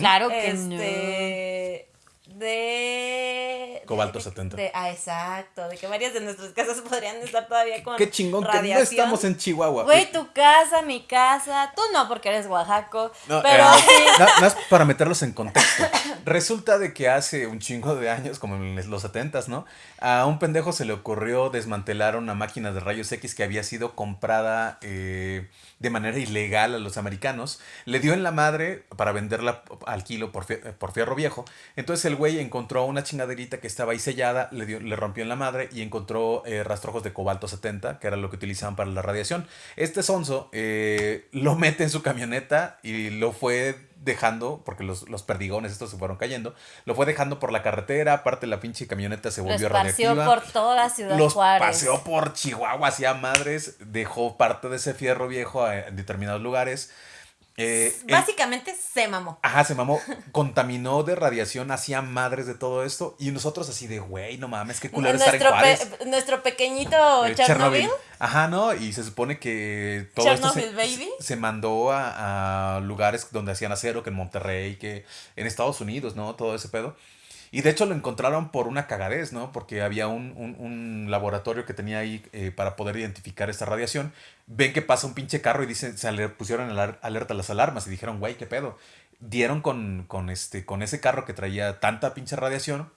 Claro que este de Cobalto de- 70. de- ah exacto de que varias de nuestras casas podrían estar todavía con Qué chingón que no radiación. estamos en Chihuahua. no. Güey, tu casa, mi casa, tú no porque eres Oaxaco, No, pero eh, nada más para meterlos en contexto. Resulta de que hace un chingo de años, como en los 70 ¿no? A un pendejo se le ocurrió desmantelar una máquina de rayos X que había sido comprada eh, de manera ilegal a los americanos. Le dio en la madre para venderla al kilo por, por fierro viejo. Entonces el güey encontró una chingaderita que estaba ahí sellada, le, dio, le rompió en la madre y encontró eh, rastrojos de cobalto 70, que era lo que utilizaban para la radiación. Este sonso eh, lo mete en su camioneta y lo fue dejando, porque los, los perdigones estos se fueron cayendo, lo fue dejando por la carretera, aparte la pinche camioneta se volvió radiactiva. por toda Ciudad Los Juárez. paseó por Chihuahua hacia madres, dejó parte de ese fierro viejo en determinados lugares. Eh, el- Básicamente se mamó. Ajá, se mamó, contaminó de radiación, hacía madres de todo esto. Y nosotros así de, güey, no mames, qué culero estar en Nuestro, Juárez. pe- nuestro pequeñito Eh, Chernobyl. Ajá, ¿no? Y se supone que todo esto se, Chernobyl, baby. se mandó a, a lugares donde hacían acero, que en Monterrey, que en Estados Unidos, ¿no? Todo ese pedo. Y de hecho lo encontraron por una cagadez, ¿no? Porque había un, un- laboratorio que tenía ahí eh, para poder identificar esta radiación. Ven que pasa un pinche carro y dicen, se pusieron alerta las alarmas y dijeron, güey, ¿qué pedo? Dieron con, con, este, con ese carro que traía tanta pinche radiación.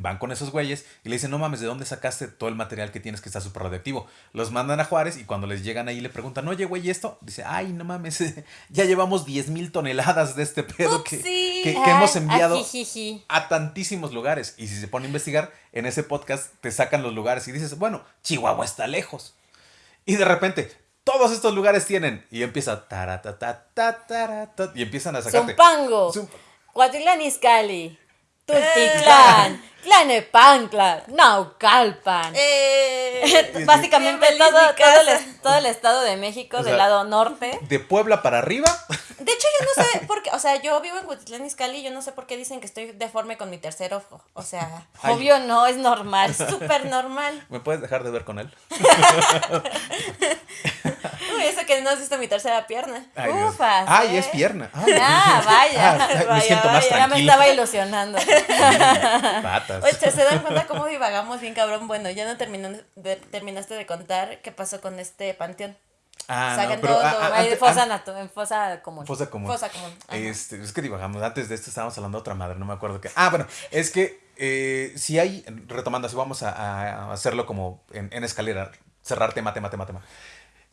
Van con esos güeyes y le dicen, no mames, ¿de dónde sacaste todo el material que tienes que está súper radioactivo? Los mandan a Juárez y cuando les llegan ahí le preguntan, oye, güey, ¿y esto? Dice, ay, no mames, ya llevamos 10 mil toneladas de este pedo que, que, que hemos Ay, enviado ajijiji. a tantísimos lugares. Y si se pone a investigar, en ese podcast te sacan los lugares y dices, bueno, Chihuahua está lejos. Y de repente, todos estos lugares tienen. Y empieza, y empiezan a sacarte. Zumpango, Zum- Cuautitlán Izcalli, Tultitlán, Tlanepancla, Naucalpan. Eh, Básicamente todo, todo, el, todo el estado de México O del sea, lado norte. De Puebla para arriba. De hecho, yo no sé por qué. O sea, yo vivo en Cuautitlán Izcalli y yo no sé por qué dicen que estoy deforme con mi tercer ojo. O sea, Ay. Obvio no, es normal. súper normal. ¿Me puedes dejar de ver con él? Eso que no has visto mi tercera pierna. Ay. Ufas, Ay, ¿eh? es pierna. Ay, Ah, vaya. Ah, me Vaya, siento más vaya, Ya me estaba ilusionando. Patas. Oye, ¿se se dan cuenta cómo divagamos bien cabrón? Bueno, ya no terminan de- terminaste de contar qué pasó con este panteón. Ah, no, pero todo, ah, ah, antes- fosa, nato- en fosa común. Fosa común. Fosa común. Este, es que divagamos. Antes de esto estábamos hablando de otra madre, no me acuerdo qué. Ah, bueno, es que eh, si hay, retomando, así vamos a, a hacerlo como en, en escalera, cerrar tema, tema, tema, tema.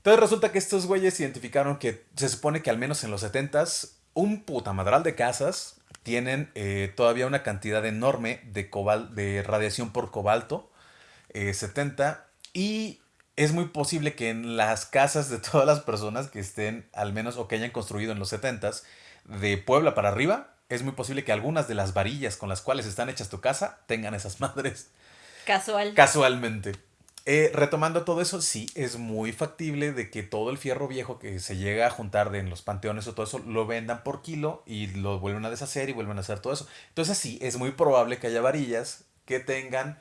Entonces resulta que estos güeyes identificaron que se supone que al menos en los 70s, un puta madral de casas tienen eh, todavía una cantidad enorme de, cobal, de radiación por cobalto, eh, 70, y es muy posible que en las casas de todas las personas que estén, al menos, o que hayan construido en los 70s, de Puebla para arriba, es muy posible que algunas de las varillas con las cuales están hechas tu casa tengan esas madres. Casual. Casualmente. Eh, retomando todo eso, sí, es muy factible de que todo el fierro viejo que se llega a juntar de en los panteones o todo eso, lo vendan por kilo y lo vuelven a deshacer y vuelven a hacer todo eso. Entonces sí, es muy probable que haya varillas que tengan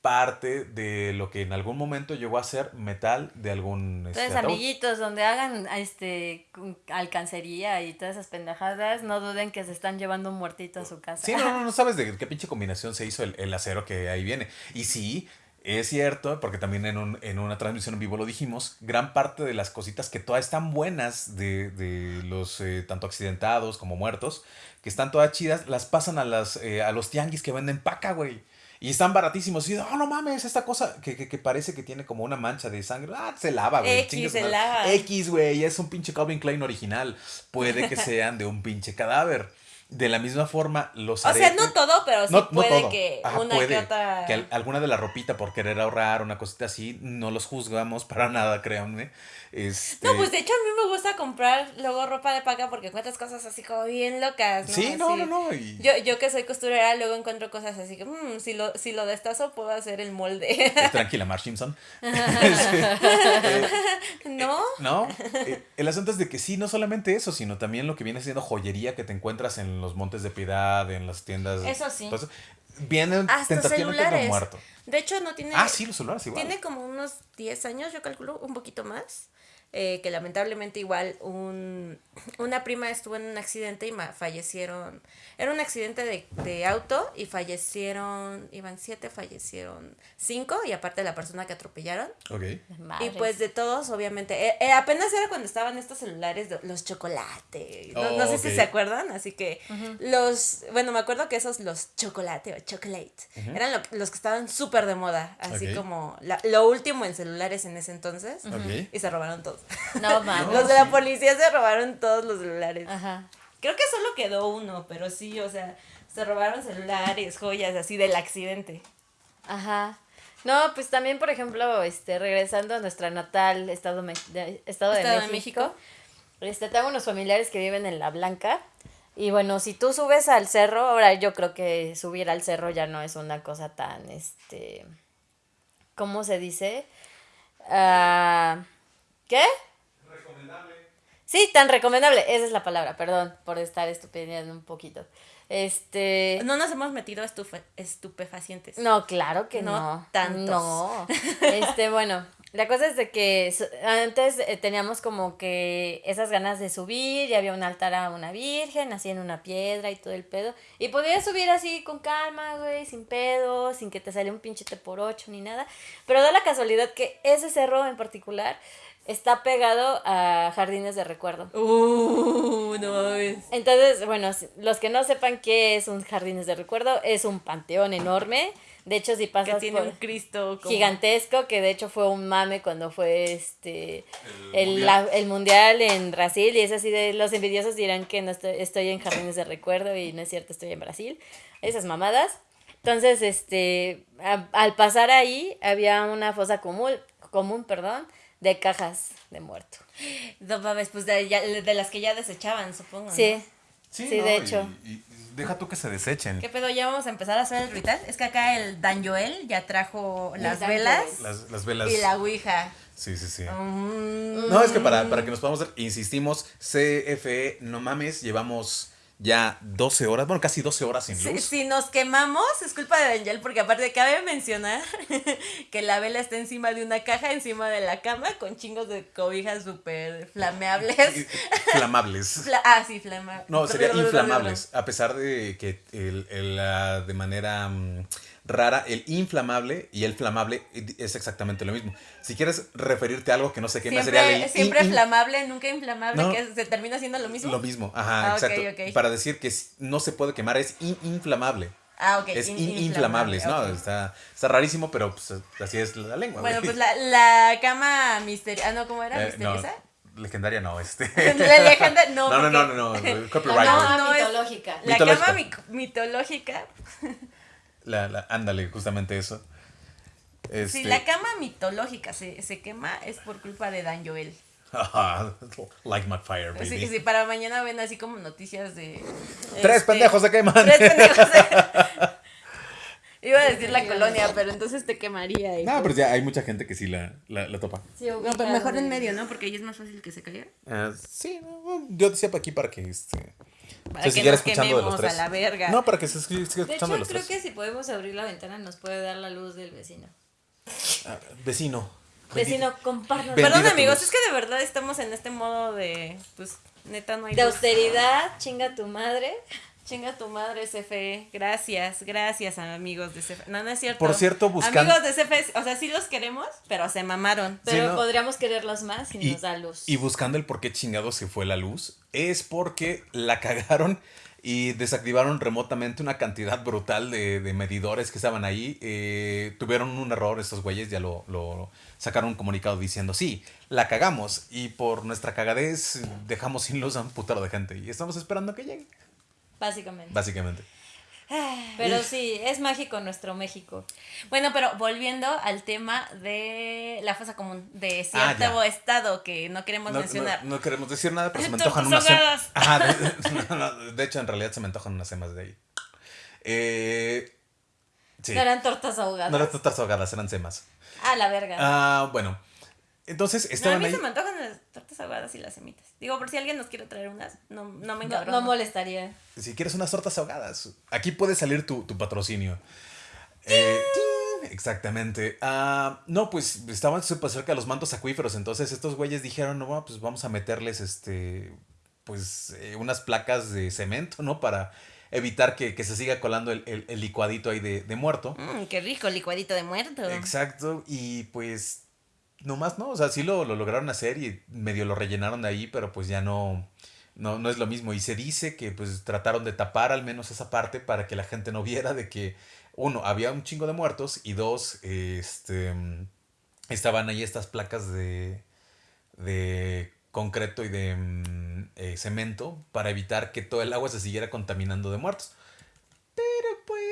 parte de lo que en algún momento llegó a ser metal de algún... este, Entonces, ataúd. amiguitos, donde hagan este alcancería y todas esas pendejadas, no duden que se están llevando un muertito a su casa. Sí, no, no, no sabes de qué pinche combinación se hizo el, el acero que ahí viene. Y sí, es cierto, porque también en, un- en una transmisión en vivo lo dijimos, gran parte de las cositas que todas están buenas de, de los eh, tanto accidentados como muertos, que están todas chidas, las pasan a, las, eh, a los tianguis que venden paca, güey. Y están baratísimos. Y, oh, no mames, esta cosa que, que, que parece que tiene como una mancha de sangre. Ah, se lava, güey. X, se lava. X, güey, es un pinche Calvin Klein original. Puede que sean de un pinche cadáver. De la misma forma, los O sea, aretes- no todo, pero sí no, no puede todo. que Ajá, una puede que otra. que al- alguna de la ropita por querer ahorrar, una cosita así, no los juzgamos para nada, créanme. Este, No, pues de hecho a mí me gusta comprar luego ropa de paca porque encuentras cosas así como bien locas, ¿no? Sí, no, Así. no, no. y- Yo, yo que soy costurera luego encuentro cosas así que "Mm, si lo si lo destazo puedo hacer el molde. eh, tranquila, Mark Simpson. Este, ¿No? no, eh, el asunto es de que sí, no solamente eso, sino también lo que viene siendo joyería que te encuentras en los Montes de Piedad, en las tiendas. Eso sí. Entonces, vienen Hasta celulares. muerto. De hecho no tiene Ah, sí, los celulares igual. Tiene como unos 10 años, yo calculo, un poquito más. Eh, que lamentablemente igual un, una prima estuvo en un accidente y ma- fallecieron. Era un accidente de, de auto y fallecieron, iban siete, fallecieron cinco y aparte la persona que atropellaron. Ok. Y pues de todos, obviamente. eh, eh, apenas era cuando estaban estos celulares, de- los chocolate. No, no Oh, sé si se acuerdan, así que los. Bueno, me acuerdo que esos, los chocolate o chocolate, eran lo- los que estaban súper de moda. Así como la- lo último en celulares en ese entonces. Ok. Y se robaron todos. No mames. los de la policía se robaron todos los celulares. Ajá. Creo que solo quedó uno, pero sí, o sea, Se robaron celulares, joyas, así del accidente. Ajá. No, pues también, por ejemplo, este, regresando a nuestra natal estado, me- de, estado, de, Estado de México, México. este, tengo unos familiares que viven en La Blanca. Y bueno, si tú subes al cerro, ahora yo creo que subir al cerro ya no es una cosa tan, este, ¿cómo se dice? Ah, ¿Qué? Sí, tan recomendable. Esa es la palabra, perdón por estar estupideando un poquito. Este. No nos hemos metido a estufe- estupefacientes. No, claro que no. No tantos. No. Este, bueno, la cosa es de que antes eh, teníamos como que esas ganas de subir y había un altar a una virgen, así en una piedra y todo el pedo. Y podías subir así con calma, güey, sin pedo, sin que te saliera un pinchete por ocho ni nada. Pero da la casualidad que ese cerro en particular está pegado a jardines de recuerdo. Uh, no mames. Entonces, bueno, los que no sepan qué es un jardines de recuerdo, es un panteón enorme. De hecho, si Que pasas tiene por un Cristo como- gigantesco, que de hecho fue un mame cuando fue este el, mundial. la- el mundial en Brasil. Y es así de los envidiosos dirán que no estoy, estoy en jardines de recuerdo y no es cierto, estoy en Brasil. Esas mamadas. Entonces, este, a- al pasar ahí, había una fosa común, común, perdón, de cajas de muerto. No mames, pues de, ya- de las que ya desechaban, supongo. Sí. ¿no? Sí, de hecho. Y, y deja tú que se desechen. ¿Qué pedo? Ya vamos a empezar a hacer el ritual. Es que acá el Dan Joel ya trajo las velas las velas. y la ouija. Sí, sí, sí. Mm, No, es que para, para que nos podamos ver, insistimos, CFE, no mames, llevamos ya 12 horas, bueno, casi 12 horas sin Si, luz. si nos quemamos, es culpa de Angel, porque aparte cabe mencionar que la vela está encima de una caja, encima de la cama, con chingos de cobijas súper flameables. Flamables. Fla- ah, sí, flama. No, sería inflamables. A pesar de que el, el, ah, de manera mm, rara, el inflamable y el flamable es exactamente lo mismo. Si quieres referirte a algo que no se quema, sería Siempre, el siempre in- in- flamable, nunca inflamable, No. que se termina siendo lo mismo. Lo mismo, ajá, Ah, exacto. Para decir que no se puede quemar es in- inflamable. Ah, ok. es in- in- inflamables, ¿no? Está, está rarísimo, pero pues, así es la lengua. Bueno, pues la, la cama misteriosa. Ah, no, ¿cómo era? Eh, no, ¿Misteriosa? legendaria no, este. La lejanda, no. no, no, no, no, no, copyright. No, cama no es- mitológica. La Mitológica. cama mitológica. La, la, ándale, justamente eso. Si Este, la cama mitológica se, se quema, es por culpa de Dan Joel. ajá, like my fire, baby. Sí, sí, para mañana ven así como noticias de. Tres este, pendejos se queman. Tres pendejos. Iba a decir la colonia, pero entonces te quemaría. hijo. No, pero ya hay mucha gente que sí la, la, la topa. Sí, No, pero mejor en medio, ¿no? Porque ahí es más fácil que se caiga. Ah, sí, no, yo decía para aquí para que este, Para se que siguiera nos escuchando de los quememos tres. a la verga. No, para que se siga siga De escuchando hecho, de los creo tres. que si podemos abrir la ventana nos puede dar la luz del vecino. Ah, vecino. Vecino, compártanos. Perdón, amigos, es que de verdad estamos en este modo de. Pues, neta, no hay. De luz. austeridad, chinga tu madre. Chinga tu madre, CFE. Gracias, gracias, amigos de CFE. No, no es cierto. Por cierto, buscan- Amigos de CFE, o sea, sí los queremos, pero se mamaron. Pero ¿no? podríamos quererlos más si Y, nos da luz. y buscando el por qué chingados se fue la luz, es porque la cagaron y desactivaron remotamente una cantidad brutal de, de medidores que estaban ahí. Eh, tuvieron un error estos güeyes, ya lo, lo sacaron un comunicado diciendo, sí, la cagamos y por nuestra cagadez dejamos sin luz a un putero de gente y estamos esperando que llegue, Básicamente. básicamente. Pero sí, es mágico nuestro México. Bueno, pero volviendo al tema de la fosa común, de Ah, cierto estado que no queremos No, mencionar. no- no queremos decir nada, pero se me antojan unas... ahogadas. Ajá, de, no, no, de hecho, en realidad se me antojan unas semas de ahí. Eh, sí. No eran tortas ahogadas. No eran tortas ahogadas, eran semas. Ah, la verga. Ah, bueno. Entonces No, a estaban mí ahí. se me antojan las tortas ahogadas y las semitas. Digo, por si alguien nos quiere traer unas, no, no me no, encabrono. no molestaría. Si quieres unas tortas ahogadas, aquí puede salir tu, tu patrocinio. Eh, exactamente. Ah, no, pues estaban súper cerca de los mantos acuíferos. Entonces estos güeyes dijeron, no, bueno, pues vamos a meterles este. Pues eh, unas placas de cemento, ¿no? Para evitar que, que se siga colando el, el- el licuadito ahí de, de muerto. Mm, qué rico, licuadito de muerto. Exacto, y pues nomás no, o sea, sí lo, lo lograron hacer y medio lo rellenaron de ahí, pero pues ya no, no, no es lo mismo. Y se dice que pues trataron de tapar al menos esa parte para que la gente no viera de que, uno, había un chingo de muertos y dos, este, estaban ahí estas placas de, de concreto y de mm, eh, cemento para evitar que todo el agua se siguiera contaminando de muertos.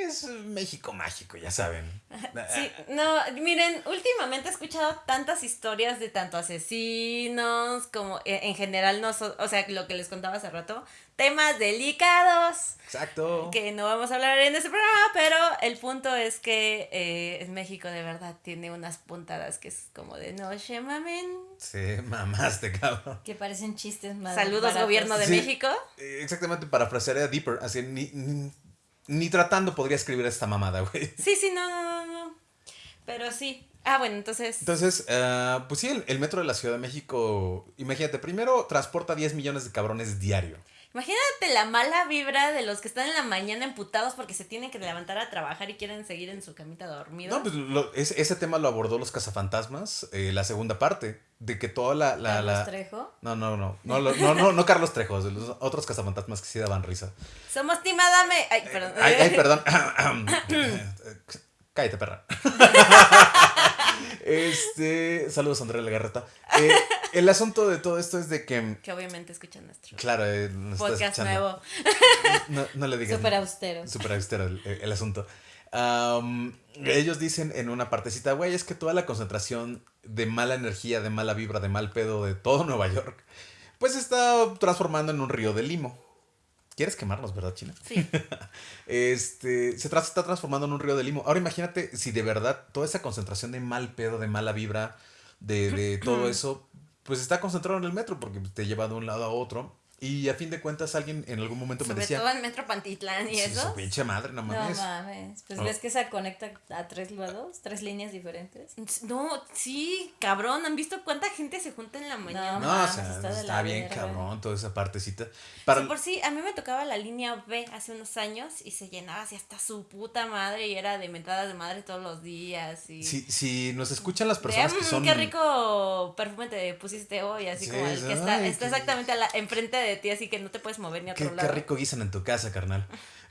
es México mágico, ya saben. Sí, no, miren, últimamente he escuchado tantas historias de tanto asesinos como eh, en general, no so- o sea, lo que les contaba hace rato, temas delicados Exacto. que no vamos a hablar en este programa, pero el punto es que eh, México de verdad tiene unas puntadas que es como de noche, mamen. Sí, mamaste, cabrón. Que parecen chistes más. Saludos, baratos. gobierno de Sí. México. Exactamente, parafrasearé a Deeper, así ni, ni, ni tratando podría escribir esta mamada, güey. Sí, sí, no, no, no, no. Pero sí. Ah, bueno, entonces. Entonces, ah, pues sí, el, el metro de la Ciudad de México, imagínate, primero transporta 10 millones de cabrones diario. Imagínate la mala vibra de los que están en la mañana emputados porque se tienen que levantar a trabajar y quieren seguir en su camita dormidos. No, pues lo- ese, ese tema lo abordó los cazafantasmas, eh, la segunda parte, de que toda la... la, Carlos la- Trejo. No, no, no, no, no, no, no Carlos Trejo, de los otros cazafantasmas que sí daban risa. Somos Team Adame. Ay, perdón. Ay, ay, perdón. Cállate, perra. Este, saludos Andrea Legarreta. Eh, el asunto de todo esto es de que, Que obviamente escuchan nuestro claro, eh, podcast nuevo. No, no le digan. Súper austero. Súper austero el, el asunto. Ellos dicen en una partecita, güey, es que toda la concentración de mala energía, de mala vibra, de mal pedo de todo Nueva York, pues se está transformando en un río de limo. ¿Quieres quemarnos, verdad, China? Sí. Este, se tra- está transformando en un río de limo. Ahora imagínate si de verdad toda esa concentración de mal pedo, de mala vibra, de, de todo eso, pues está concentrado en el metro porque te lleva de un lado a otro. Y a fin de cuentas alguien en algún momento me Sobre decía... todo en Metro Pantitlán y "Sí, eso. su pinche madre, no No mames. mames. Pues Oh. ves que se conecta a tres lados, tres líneas diferentes. No, sí, cabrón. ¿Han visto cuánta gente se junta en la mañana? No, No, o mames, sea, está está, de bien verga. cabrón toda esa partecita. Para, Sí, por sí, a mí me tocaba la línea B hace unos años y se llenaba así hasta su puta madre y era de mentadas de madre todos los días. Y si, si nos escuchan las de, personas que "Mm, son... qué rico perfume te pusiste hoy, así Sí, como el que está, ay, está qué- exactamente a la- enfrente de ti, así que no te puedes mover ni a Qué, otro qué lado. rico guisan en tu casa, carnal.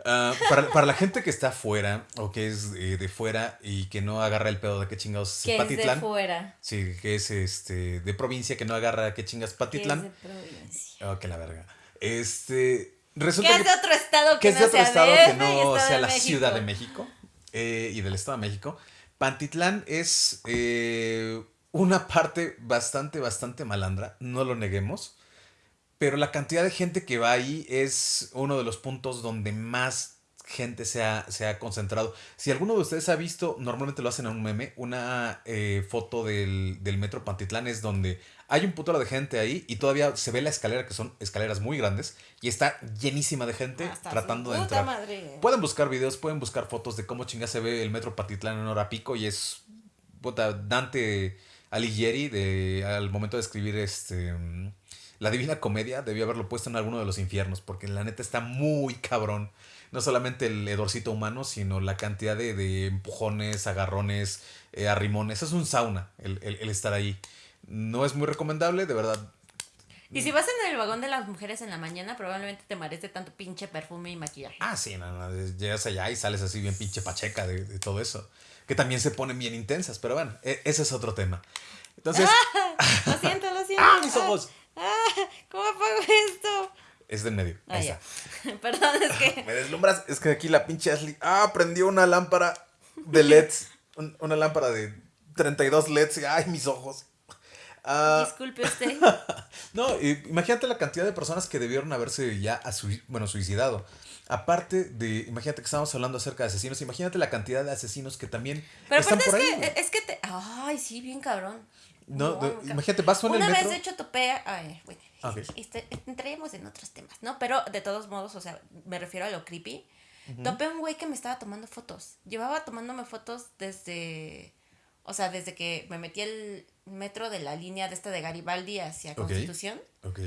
Ah, para, para la gente que está afuera o que es eh, de fuera y que no agarra el pedo de qué chingados es es de Patitlán. fuera. Sí, que es este de provincia que no agarra qué chingas Que es Patitlán. de provincia. Oh, que la verga. Este. Resulta Que es de otro estado que, que es no de otro sea estado DF que y no Estado sea de la México. Ciudad de México eh, y del Estado de México. Pantitlán es eh, una parte bastante, bastante malandra, no lo neguemos. Pero la cantidad de gente que va ahí es uno de los puntos donde más gente se ha, se ha concentrado. Si alguno de ustedes ha visto, normalmente lo hacen en un meme, una eh, foto del, del metro Pantitlán es donde hay un putero de gente ahí y todavía se ve la escalera, que son escaleras muy grandes, y está llenísima de gente Hasta su tratando de entrar. madre. Pueden buscar videos, pueden buscar fotos de cómo chinga se ve el metro Patitlán en hora pico y es puta, Dante Alighieri de al momento de escribir este mm, la Divina Comedia debió haberlo puesto en alguno de los infiernos porque la neta está muy cabrón. No solamente el hedorcito humano, sino la cantidad de, de empujones, agarrones, eh, arrimones. Es un sauna el, el- el estar ahí. No es muy recomendable, de verdad. Y si vas en el vagón de las mujeres en la mañana, probablemente te marees de tanto pinche perfume y maquillaje. Ah, sí, no, no, llegas allá y sales así bien pinche pacheca de, de todo eso. Que también se ponen bien intensas, pero bueno, e- ese es otro tema. Entonces, Lo siento, lo siento. ¡ah, mis ojos! Ah, ¿Cómo apago esto? Es del medio. Ah, está. Perdón, es que. Me deslumbras. Es que aquí la pinche Ashley. Ah, prendió una lámpara de LEDs. un- una lámpara de 32 LEDs. Ay, mis ojos. Ah, Disculpe usted. no, imagínate la cantidad de personas que debieron haberse ya bueno, suicidado. Aparte de, imagínate que estábamos hablando acerca de asesinos, imagínate la cantidad de asesinos que también Pero están aparte por es ahí. que, es que te. Ay, sí, bien cabrón. No, imagínate, vas tú en el Una vez, metro. de hecho, topé. Ay, bueno. Ah, ok. este, entraríamos en otros temas, ¿no? Pero de todos modos, o sea, me refiero a lo creepy. Topé a un güey que me estaba tomando fotos. Llevaba tomándome fotos desde. O sea, desde que me metí el metro de la línea de esta de Garibaldi hacia. Constitución. Ok.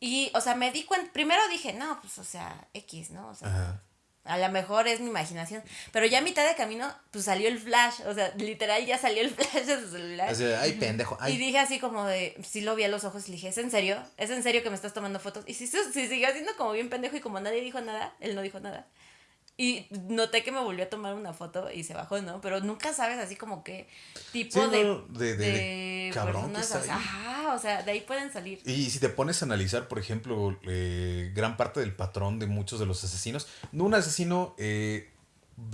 Y, o sea, me di cuenta. Primero dije, no, pues, o sea, X, ¿no? O sea, Ajá. A lo mejor es mi imaginación. Pero ya a mitad de camino, pues salió el flash. O sea, literal ya salió el flash de su celular. Así, ay, pendejo. Y Ay. dije así como de, sí lo vi a los ojos y le dije, ¿es en serio? ¿Es en serio que me estás tomando fotos? Y sí, sí, siguió haciendo como bien pendejo y como nadie dijo nada, él no dijo nada. Y noté que me volvió a tomar una foto y se bajó, ¿no? Pero nunca sabes así como qué tipo Sí, de, no, de- de- de cabrón que personas. está ahí. Ajá, o sea, de ahí pueden salir. Y si te pones a analizar, por ejemplo, eh, gran parte del patrón de muchos de los asesinos, no un asesino, eh,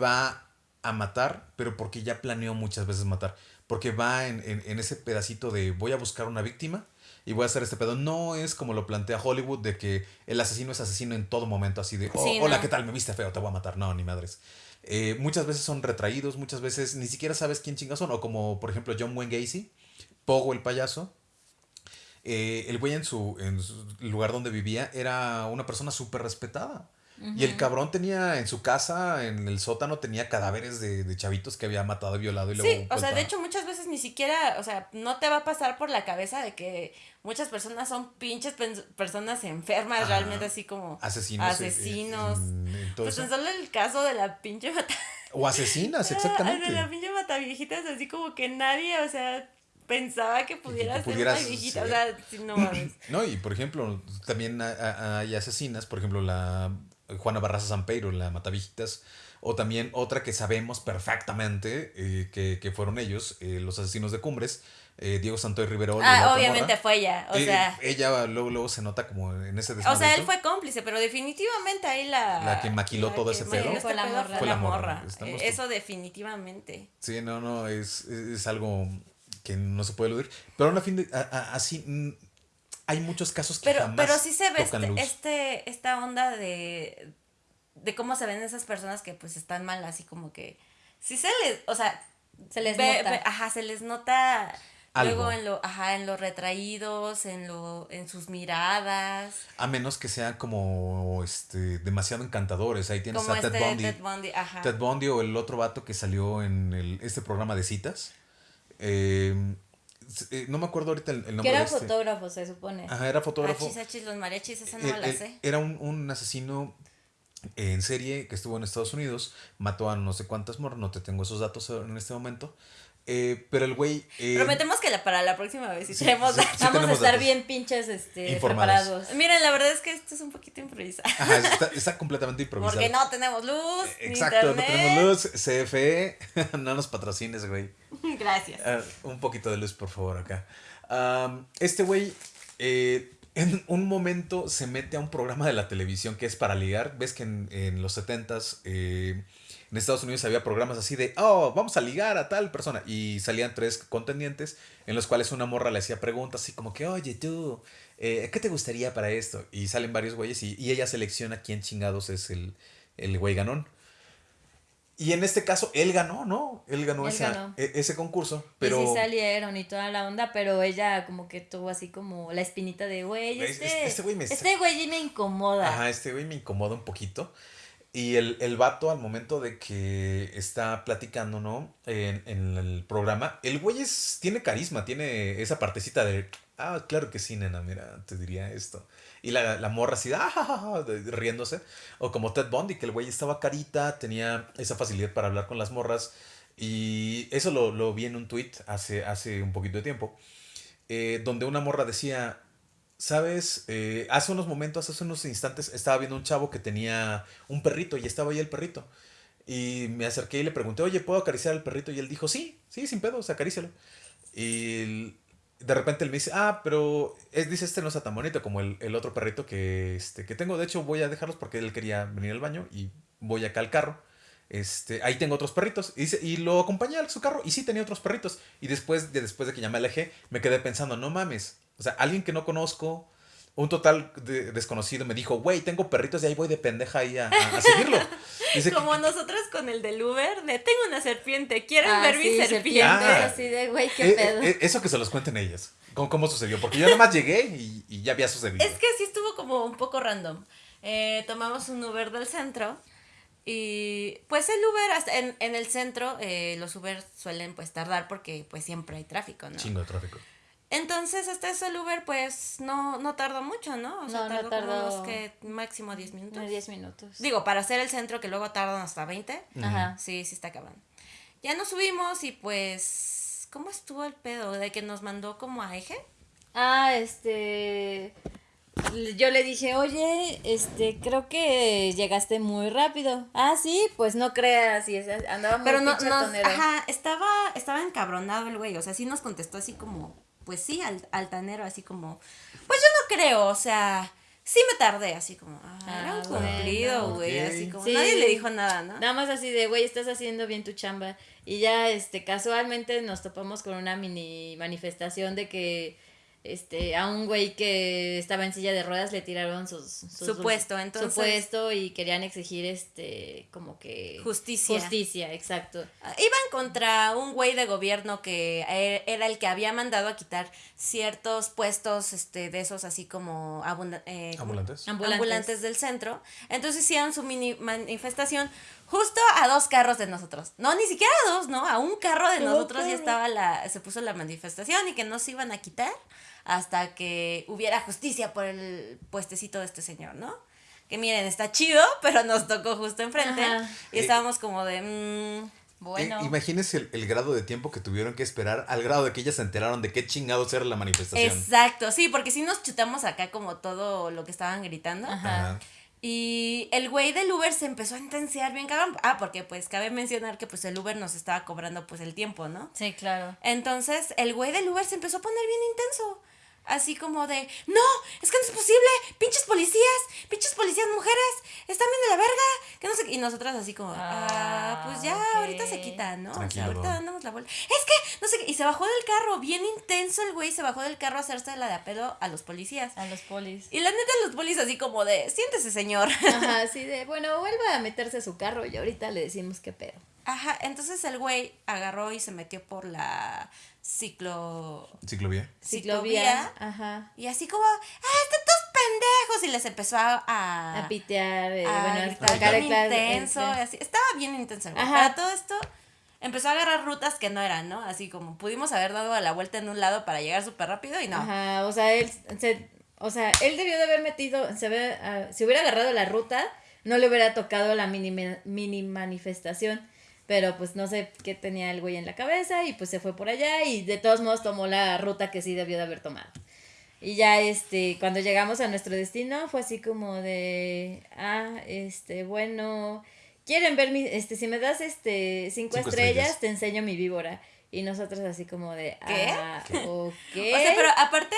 va a matar, pero porque ya planeó muchas veces matar. Porque va en, en, en ese pedacito de voy a buscar una víctima y voy a hacer este pedo. No es como lo plantea Hollywood de que el asesino es asesino en todo momento, así de, oh, Sí, hola, no. ¿qué tal? Me viste feo, te voy a matar. No, ni madres. Eh, muchas veces son retraídos, muchas veces ni siquiera sabes quién chingas son. O como, por ejemplo, John Wayne Gacy, Pogo el payaso. Eh, el güey en su, en su lugar donde vivía era una persona súper respetada. Y el cabrón tenía en su casa, en el sótano, tenía cadáveres de, de chavitos que había matado, violado y luego. Sí, o sea, de hecho muchas veces ni siquiera, o sea, no te va a pasar por la cabeza de que muchas personas son pinches personas enfermas, realmente así como Asesinos. eh, asesinos. en- en todo pues tan solo el caso de la pinche mata... O asesinas, Ah, exactamente. De la pinche mata viejitas, así como que nadie, o sea, pensaba que pudiera ser pudieras una viejita, o ser. sea, si no mames. No, y por ejemplo, también ha- ha- hay asesinas, por ejemplo, la Juana Barraza Sampeiro, la Matavijitas, o también otra que sabemos perfectamente eh, que, que fueron ellos, eh, los asesinos de Cumbres, eh, Diego Santoy Rivero. Ah, obviamente morra. fue ella, o Eh, sea... ella luego, luego se nota como en ese O desmadre. sea, él fue cómplice, pero definitivamente ahí la... La que maquiló la todo que ese pedo. este Fue la pedo morra. Fue la la morra. Eh, Eso definitivamente. Sí, no, no, es, es algo que no se puede eludir. Pero aún a fin de, a- a- así, hay muchos casos que Pero, jamás pero sí se ve tocan este, luz. este, esta onda de, de cómo se ven esas personas que pues están mal, así como que, sí se les, o sea, Se les ve- nota. ve- ajá, se les nota Algo. luego en lo, ajá, en los retraídos, en lo, en sus miradas, A menos que sean como este demasiado encantadores. Ahí tienes como a Ted este Bundy. Ted Bundy, ajá. Ted Bundy o el otro vato que salió en el, este programa de citas. Eh, eh, no me acuerdo ahorita el, el Que nombre era de este. fotógrafo, se supone. Ajá, era fotógrafo. Achis, achis, los mariachis, esa no Eh, la eh, sé. Era un, un asesino en serie que estuvo en Estados Unidos. Mató a no sé cuántas morras. No te tengo esos datos en este momento. Eh, pero el güey. eh, Prometemos que la, para la próxima vez sí, tenemos sí. datos. Vamos a tenemos estar datos. bien pinches este, preparados. Miren, la verdad es que esto es un poquito improvisado. Ajá, está, está completamente improvisado. Porque no tenemos luz, ni Exacto, internet. no tenemos luz. CFE, no nos patrocines, güey. Gracias. Ah, un poquito de luz, por favor, acá. Am, este güey, eh, en un momento se mete a un programa de la televisión que es para ligar. Ves que en, en los 70s eh, en Estados Unidos había programas así de, oh, vamos a ligar a tal persona. Y salían tres contendientes en los cuales una morra le hacía preguntas así como que, oye, tú, eh, ¿qué te gustaría para esto? Y salen varios güeyes y, y ella selecciona quién chingados es el, el güey ganón. Y en este caso, él ganó, ¿no? Él ganó, Él esa- ganó. e- ese concurso. Pero Y sí salieron y toda la onda, pero ella como que tuvo así como la espinita de, güey, este, este- este güey me este güey me incomoda. Ajá, este güey me incomoda un poquito. Y el, el vato al momento de que está platicando, ¿no? En, el programa, el güey es, tiene carisma, tiene esa partecita de, ah, claro que sí, nena, mira, te diría esto. Y la, la morra así, ah, ja, ja, ja", de- riéndose. O como Ted Bundy, que el güey estaba carita, tenía esa facilidad para hablar con las morras. Y eso lo, lo vi en un tweet hace, hace un poquito de tiempo. eh, donde una morra decía, ¿Sabes? Eh, hace unos momentos, hace unos instantes, estaba viendo un chavo que tenía un perrito y estaba ahí el perrito. Y me acerqué y le pregunté, oye, ¿puedo acariciar al perrito? Y él dijo, sí, sí, sin pedos, acarícialo. Y de repente él me dice, ah, pero es, dice, este no está tan bonito como el, el otro perrito que, este, que tengo. De hecho, voy a dejarlos porque él quería venir al baño y voy acá al carro. Este, ahí tengo otros perritos. Y, dice- y lo acompañé a su carro y sí tenía otros perritos. Y después de, después de que ya me alejé, me quedé pensando, no mames. O sea, alguien que no conozco, un total de- desconocido me dijo, güey, tengo perritos y ahí voy de pendeja ahí a, a- a seguirlo. Dice que- Como nosotros con el del Uber, de tengo una serpiente, ¿quieren Ah, ver mi sí, serpiente? Ah. así de, güey, qué eh, pedo. eh, eso que se los cuenten ellas. ¿Cómo, cómo sucedió? Porque yo nada más llegué y, y ya había sucedido. Es que sí estuvo como un poco random. Eh, tomamos un Uber del centro y pues el Uber hasta en, en el centro, eh, los Uber suelen pues tardar porque pues siempre hay tráfico, ¿no? Chingo de tráfico. Entonces hasta eso el Uber pues no, no tardó mucho, ¿no? O sea, No, no tardó, como tardó. unos que máximo 10 minutos. Unos 10 minutos. Digo, para hacer el centro que luego tardan hasta 20. Ajá. Sí, sí está cabrón. Ya nos subimos y pues, ¿cómo estuvo el pedo? De que nos mandó como a eje. Ah, este. Yo le dije, oye, este, creo que llegaste muy rápido. Ah, sí, pues no creas, y andaba muy Pero no, nos- ajá, estaba, estaba encabronado el güey, o sea, sí nos contestó así como, pues sí, al- altanero, así como, pues yo no creo, o sea, Sí me tardé, así como, ah, era un Ah, cumplido, güey, así como, Sí. nadie le dijo nada, ¿no? Nada más así de, güey, estás haciendo bien tu chamba. Y ya, este, casualmente nos topamos con una mini manifestación de que, este, a un güey que estaba en silla de ruedas le tiraron sus, sus- Su puesto, entonces- Su puesto y querían exigir, este, como que... Justicia. Justicia, exacto. Iban contra un güey de gobierno que e- era el que había mandado a quitar ciertos puestos este, de esos así como abunda- eh. ¿Ambulantes? Ambulantes. ambulantes del centro. Entonces hicieron su mini manifestación justo a dos carros de nosotros. No, ni siquiera a dos, ¿no? A un carro de nosotros ya estaba la, se puso la manifestación y que no se iban a quitar hasta que hubiera justicia por el puestecito de este señor, ¿no? Que miren, está chido, pero nos tocó justo enfrente. Ajá. Y estábamos como de, mm, Bueno. Eh, imagínense el, el grado de tiempo que tuvieron que esperar al grado de que ellas se enteraron de qué chingados era la manifestación. Exacto, sí, porque sí nos chutamos acá como todo lo que estaban gritando. Ajá. Y el güey del Uber se empezó a intensiar bien cabrón. Ah, porque pues cabe mencionar que pues el Uber nos estaba cobrando pues el tiempo, ¿no? Sí, claro. Entonces el güey del Uber se empezó a poner bien intenso. Así como de, no, es que no es posible, pinches policías, pinches policías mujeres, están bien de la verga, que no sé qué. Y nosotras así como, ah, Ah, pues ya, ahorita se quitan, ¿no? O sea, Tranquilo, ahorita damos la vuelta. Es que, no sé qué. Y se bajó del carro, bien intenso el güey, se bajó del carro a hacerse la de a pedo a los policías. A los polis. Y la neta, los policías así como de, siéntese, señor. Ajá, sí, de, bueno, vuelva a meterse a su carro y ahorita le decimos qué pedo. Ajá, entonces el güey agarró y se metió por la ciclo... Ciclovía. Ciclovía. Ajá. Y así como, ah, están todos pendejos. Y les empezó a... A, A pitear, eh, a bueno, a intenso. y así. Estaba bien intenso. Ajá. Para todo esto, empezó a agarrar rutas que no eran, ¿no? Así como pudimos haber dado la vuelta en un lado para llegar súper rápido y no. Ajá, o sea, él se, o sea, él debió de haber metido, se ve, ah, si hubiera agarrado la ruta, no le hubiera tocado la mini, mini manifestación. Pero pues no sé qué tenía el güey en la cabeza y pues se fue por allá y de todos modos tomó la ruta que sí debió de haber tomado. Y ya este, cuando llegamos a nuestro destino fue así como de, ah, este, bueno, quieren ver mi, este, si me das este cinco, Cinco estrellas, estrellas. te enseño mi víbora. Y nosotros así como de, ¿Qué? ah, ok. O sea, pero aparte,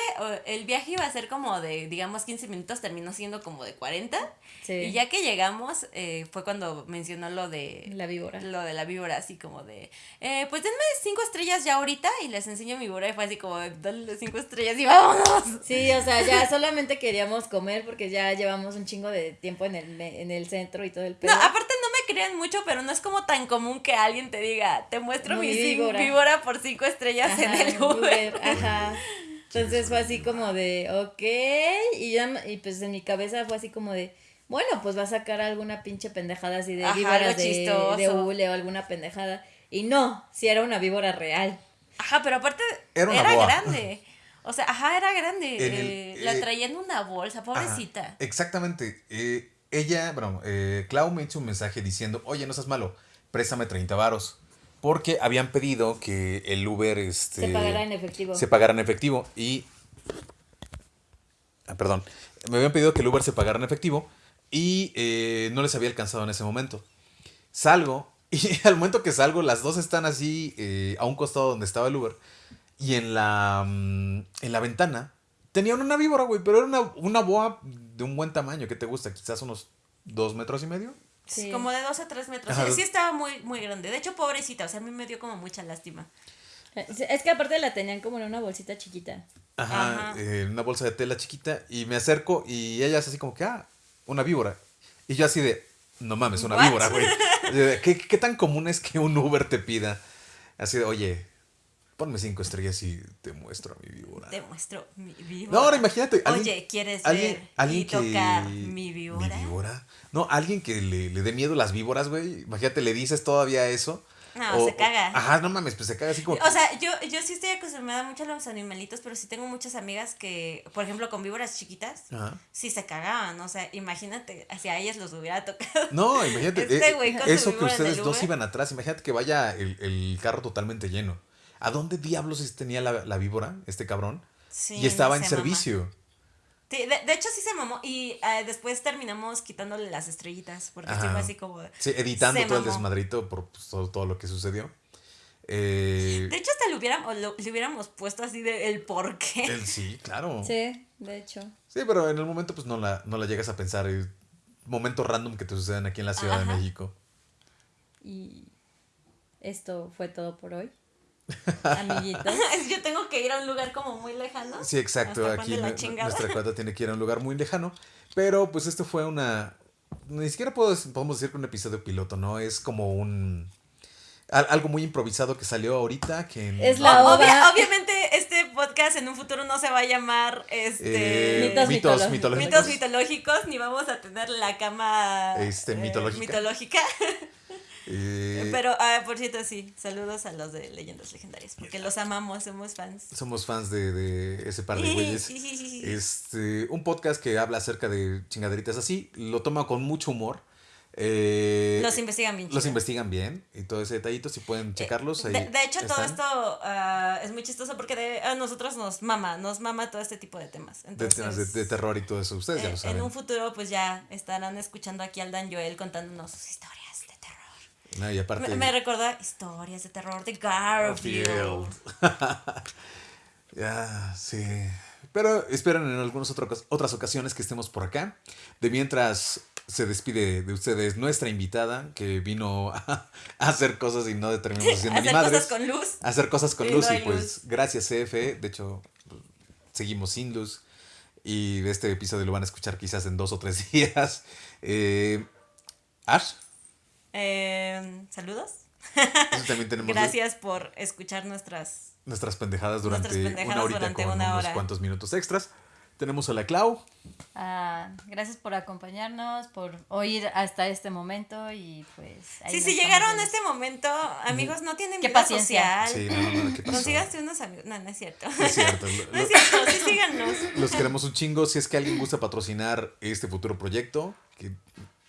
el viaje iba a ser como de, digamos, 15 minutos, terminó siendo como de 40. Sí. Y ya que llegamos, eh, fue cuando mencionó lo de... La víbora. Lo de la víbora, así como de, eh, pues denme cinco estrellas ya ahorita y les enseño mi víbora. Y fue así como, dale cinco estrellas y vámonos. Sí, o sea, ya solamente queríamos comer porque ya llevamos un chingo de tiempo en el, me- en el centro y todo el pedo. No, aparte no me crean mucho, pero no es como tan común que alguien te diga, te muestro Muy mi víbora. víbora por cinco estrellas Ajá, en el Uber. Ajá. Entonces fue así como de, ok. Y ya, y pues en mi cabeza fue así como de, bueno, pues va a sacar alguna pinche pendejada así de Ajá, víboras de, de hule o alguna pendejada. Y no, si era una víbora real. Ajá, pero aparte Era era, una boa. grande. O sea, ajá, era grande. El- eh, la eh, traía en una bolsa, pobrecita. Ajá, exactamente. Eh, ella, bueno, eh, Clau me hizo un mensaje diciendo, oye, no seas malo, préstame 30 varos. Porque habían pedido que el Uber este, Se pagara en efectivo. Se pagara en efectivo. Y. Ah, perdón. Me habían pedido que el Uber se pagara en efectivo. Y eh, no les había alcanzado en ese momento. Salgo. Y al momento que salgo, las dos están así eh, a un costado donde estaba el Uber. Y en la, mm, en la ventana tenían una víbora, güey. Pero era una, una boa de un buen tamaño. ¿Qué te gusta? Quizás unos dos metros y medio. Sí. Como de dos a tres metros. Ajá. Sí, sí estaba muy, muy grande. De hecho, pobrecita. O sea, a mí me dio como mucha lástima. Es que aparte la tenían como en una bolsita chiquita. Ajá, Ajá. eh, una bolsa de tela chiquita y me acerco y ella es así como que, ah, una víbora. Y yo así de, no mames, una What? víbora, güey. ¿Qué, ¿Qué tan común es que un Uber te pida? Así de, oye, ponme cinco estrellas y te muestro a mi víbora. Te muestro mi No, víbora. ahora imagínate. alguien- Oye, ¿quieres alguien, ver alguien y que- tocar mi víbora? ¿Mi víbora? No, alguien que le, le dé miedo las víboras, güey. Imagínate, le dices todavía eso. No, se caga. Ajá, no mames, pues se caga así como... O sea, yo, yo sí estoy acostumbrada mucho a los animalitos, pero sí tengo muchas amigas que, por ejemplo, con víboras chiquitas, Ajá. sí se cagaban. O sea, imagínate, hacia ellas los hubiera tocado. No, imagínate. Este eh, eso que ustedes dos iban atrás. Imagínate que vaya el, el carro totalmente lleno. ¿A dónde diablos tenía la, la víbora, este cabrón? Sí, y estaba en servicio. Sí, de, de hecho sí se mamó y eh, después terminamos quitándole las estrellitas porque Ajá. fue así como... de- Sí, editando todo el desmadrito por pues, todo, todo lo que sucedió. Eh, De hecho hasta le hubiéramos, lo- le hubiéramos puesto así de el por qué. el- sí, claro. Sí, de hecho. Sí, pero en el momento pues no la, no la llegas a pensar. Momentos random que te suceden aquí en la Ciudad de. México. Y esto fue todo por hoy. Amiguitos. Yo tengo que ir a un lugar como muy lejano. Sí, exacto. Aquí nuestra cuata tiene que ir a un lugar muy lejano. Pero pues esto fue una... Ni siquiera puedo, podemos decir que un episodio piloto, ¿no? Es como un... al- Algo muy improvisado que salió ahorita. Que en- Es la obvia- obviamente este podcast en un futuro no se va a llamar este Eh, Mitos mitos, mitológicos. mitológicos. mitos mitológicos ni vamos a tener la cama Este, eh, mitológica. mitológica. Eh, Pero ah, por cierto sí, saludos a los de leyendas legendarias porque los amamos, somos fans. Somos fans de, de ese par de güeyes. Este, un podcast que habla acerca de chingaderitas así. Lo toma con mucho humor. Eh, Los investigan bien Los chido. investigan bien. Y todo ese detallito, si pueden checarlos. De, ahí de hecho, todo esto ah, es muy chistoso porque de- a nosotros nos mama, nos mama todo este tipo de temas. De Entonces, temas de, de terror y todo eso. Ustedes ya eh, lo en saben. un futuro, pues ya estarán escuchando aquí al Dan Joel contándonos sus historias. No, y aparte. Me, me recuerda historias de terror de Garfield. ya, sí. Pero esperen en algunas otras ocasiones que estemos por acá. De mientras se despide de ustedes nuestra invitada que vino a, hacer cosas y no terminamos haciendo ni Hacer cosas con luz. Hacer cosas con luz no y pues luz. gracias CFE. De hecho, seguimos sin luz. Y este episodio lo van a escuchar quizás en dos o tres días. Eh, Ash, Eh, Saludos. eso también tenemos Gracias por escuchar nuestras. nuestras pendejadas durante Nuestras pendejadas una horita durante con una unos hora. cuantos minutos extras. Tenemos a la Clau. Ah, gracias por acompañarnos, por oír hasta este momento y pues... ahí Sí, si llegaron a este momento, amigos, no tienen Qué vida paciencia. social. Sí, no, no, no, ¿qué pasó? Consíganse unos amigos. No, no es cierto. No es cierto. lo- No es cierto, sí síganos. los queremos un chingo. Si es que alguien gusta patrocinar este futuro proyecto, que,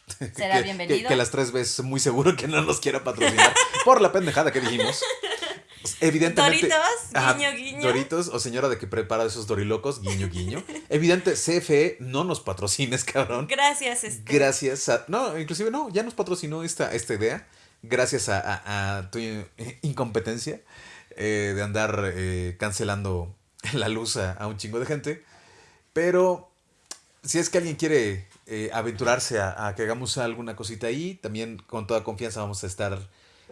Será que- bienvenido. Que, que las tres veces muy seguro que no nos quiera patrocinar por la pendejada que dijimos. Evidentemente. Doritos, guiño, guiño. Doritos o señora de que prepara esos dorilocos, guiño, guiño. Evidente, CFE, no nos patrocines, cabrón. Gracias, este. Gracias a. No, inclusive no, ya nos patrocinó esta, esta idea. Gracias a, a- a tu incompetencia eh, de andar eh, cancelando la luz a, a un chingo de gente. Pero si es que alguien quiere eh, aventurarse a, a que hagamos alguna cosita ahí, también con toda confianza vamos a estar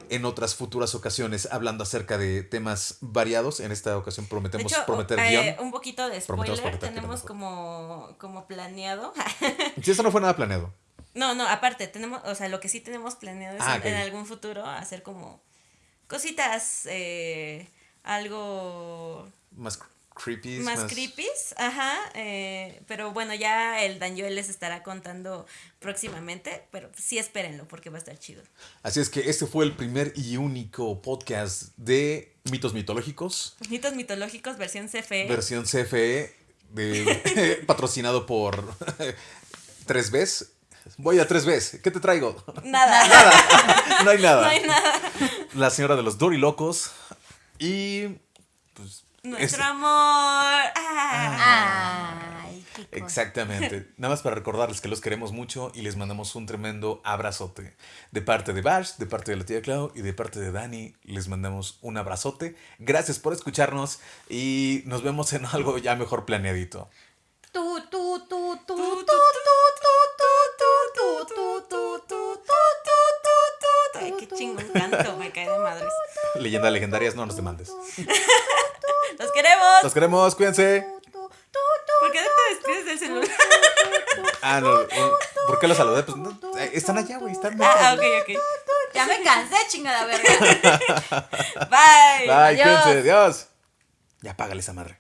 en otras futuras ocasiones hablando acerca de temas variados. En esta ocasión De prometemos hecho, prometer eh, guion. un poquito de spoiler tenemos como, como planeado. Si eso no fue nada planeado. No, no, aparte, tenemos, o sea, lo que sí tenemos planeado es Ah, en, en algún futuro hacer como cositas, eh, algo Más creepy. más, creepies, ajá, eh, pero bueno, ya el Daniel les estará contando próximamente, pero sí espérenlo porque va a estar chido. Así es que este fue el primer y único podcast de mitos mitológicos, Mitos mitológicos, versión CFE. versión CFE, de- patrocinado por 3Bs. Voy a 3Bs. ¿Qué te traigo? Nada, No hay nada. no hay nada. La señora de los dorilocos. Y. Pues. Nuestro es- amor. Ah. Ay, qué cosa. Exactamente. Nada más para recordarles que los queremos mucho y les mandamos un tremendo abrazote. De parte de Bash, de parte de la tía Clau y de parte de Dani, les mandamos un abrazote. Gracias por escucharnos y nos vemos en algo ya mejor planeadito. Tú, tú, tú, tú, tú, tú, tú, tú, tú, tú, tú, tú, Ay, qué chingón canto, me cae de madres. Leyenda legendarias, no nos demandes. Los queremos. Los queremos, cuídense. ¿Por qué no te despides del celular? Ah, no. un- ¿Por qué los saludé? Pues no, eh, están allá, güey. Están Ah, ok, ok. Ya me cansé, chingada verga. Bye. Bye, Adiós. cuídense. Adiós. Ya págale esa madre.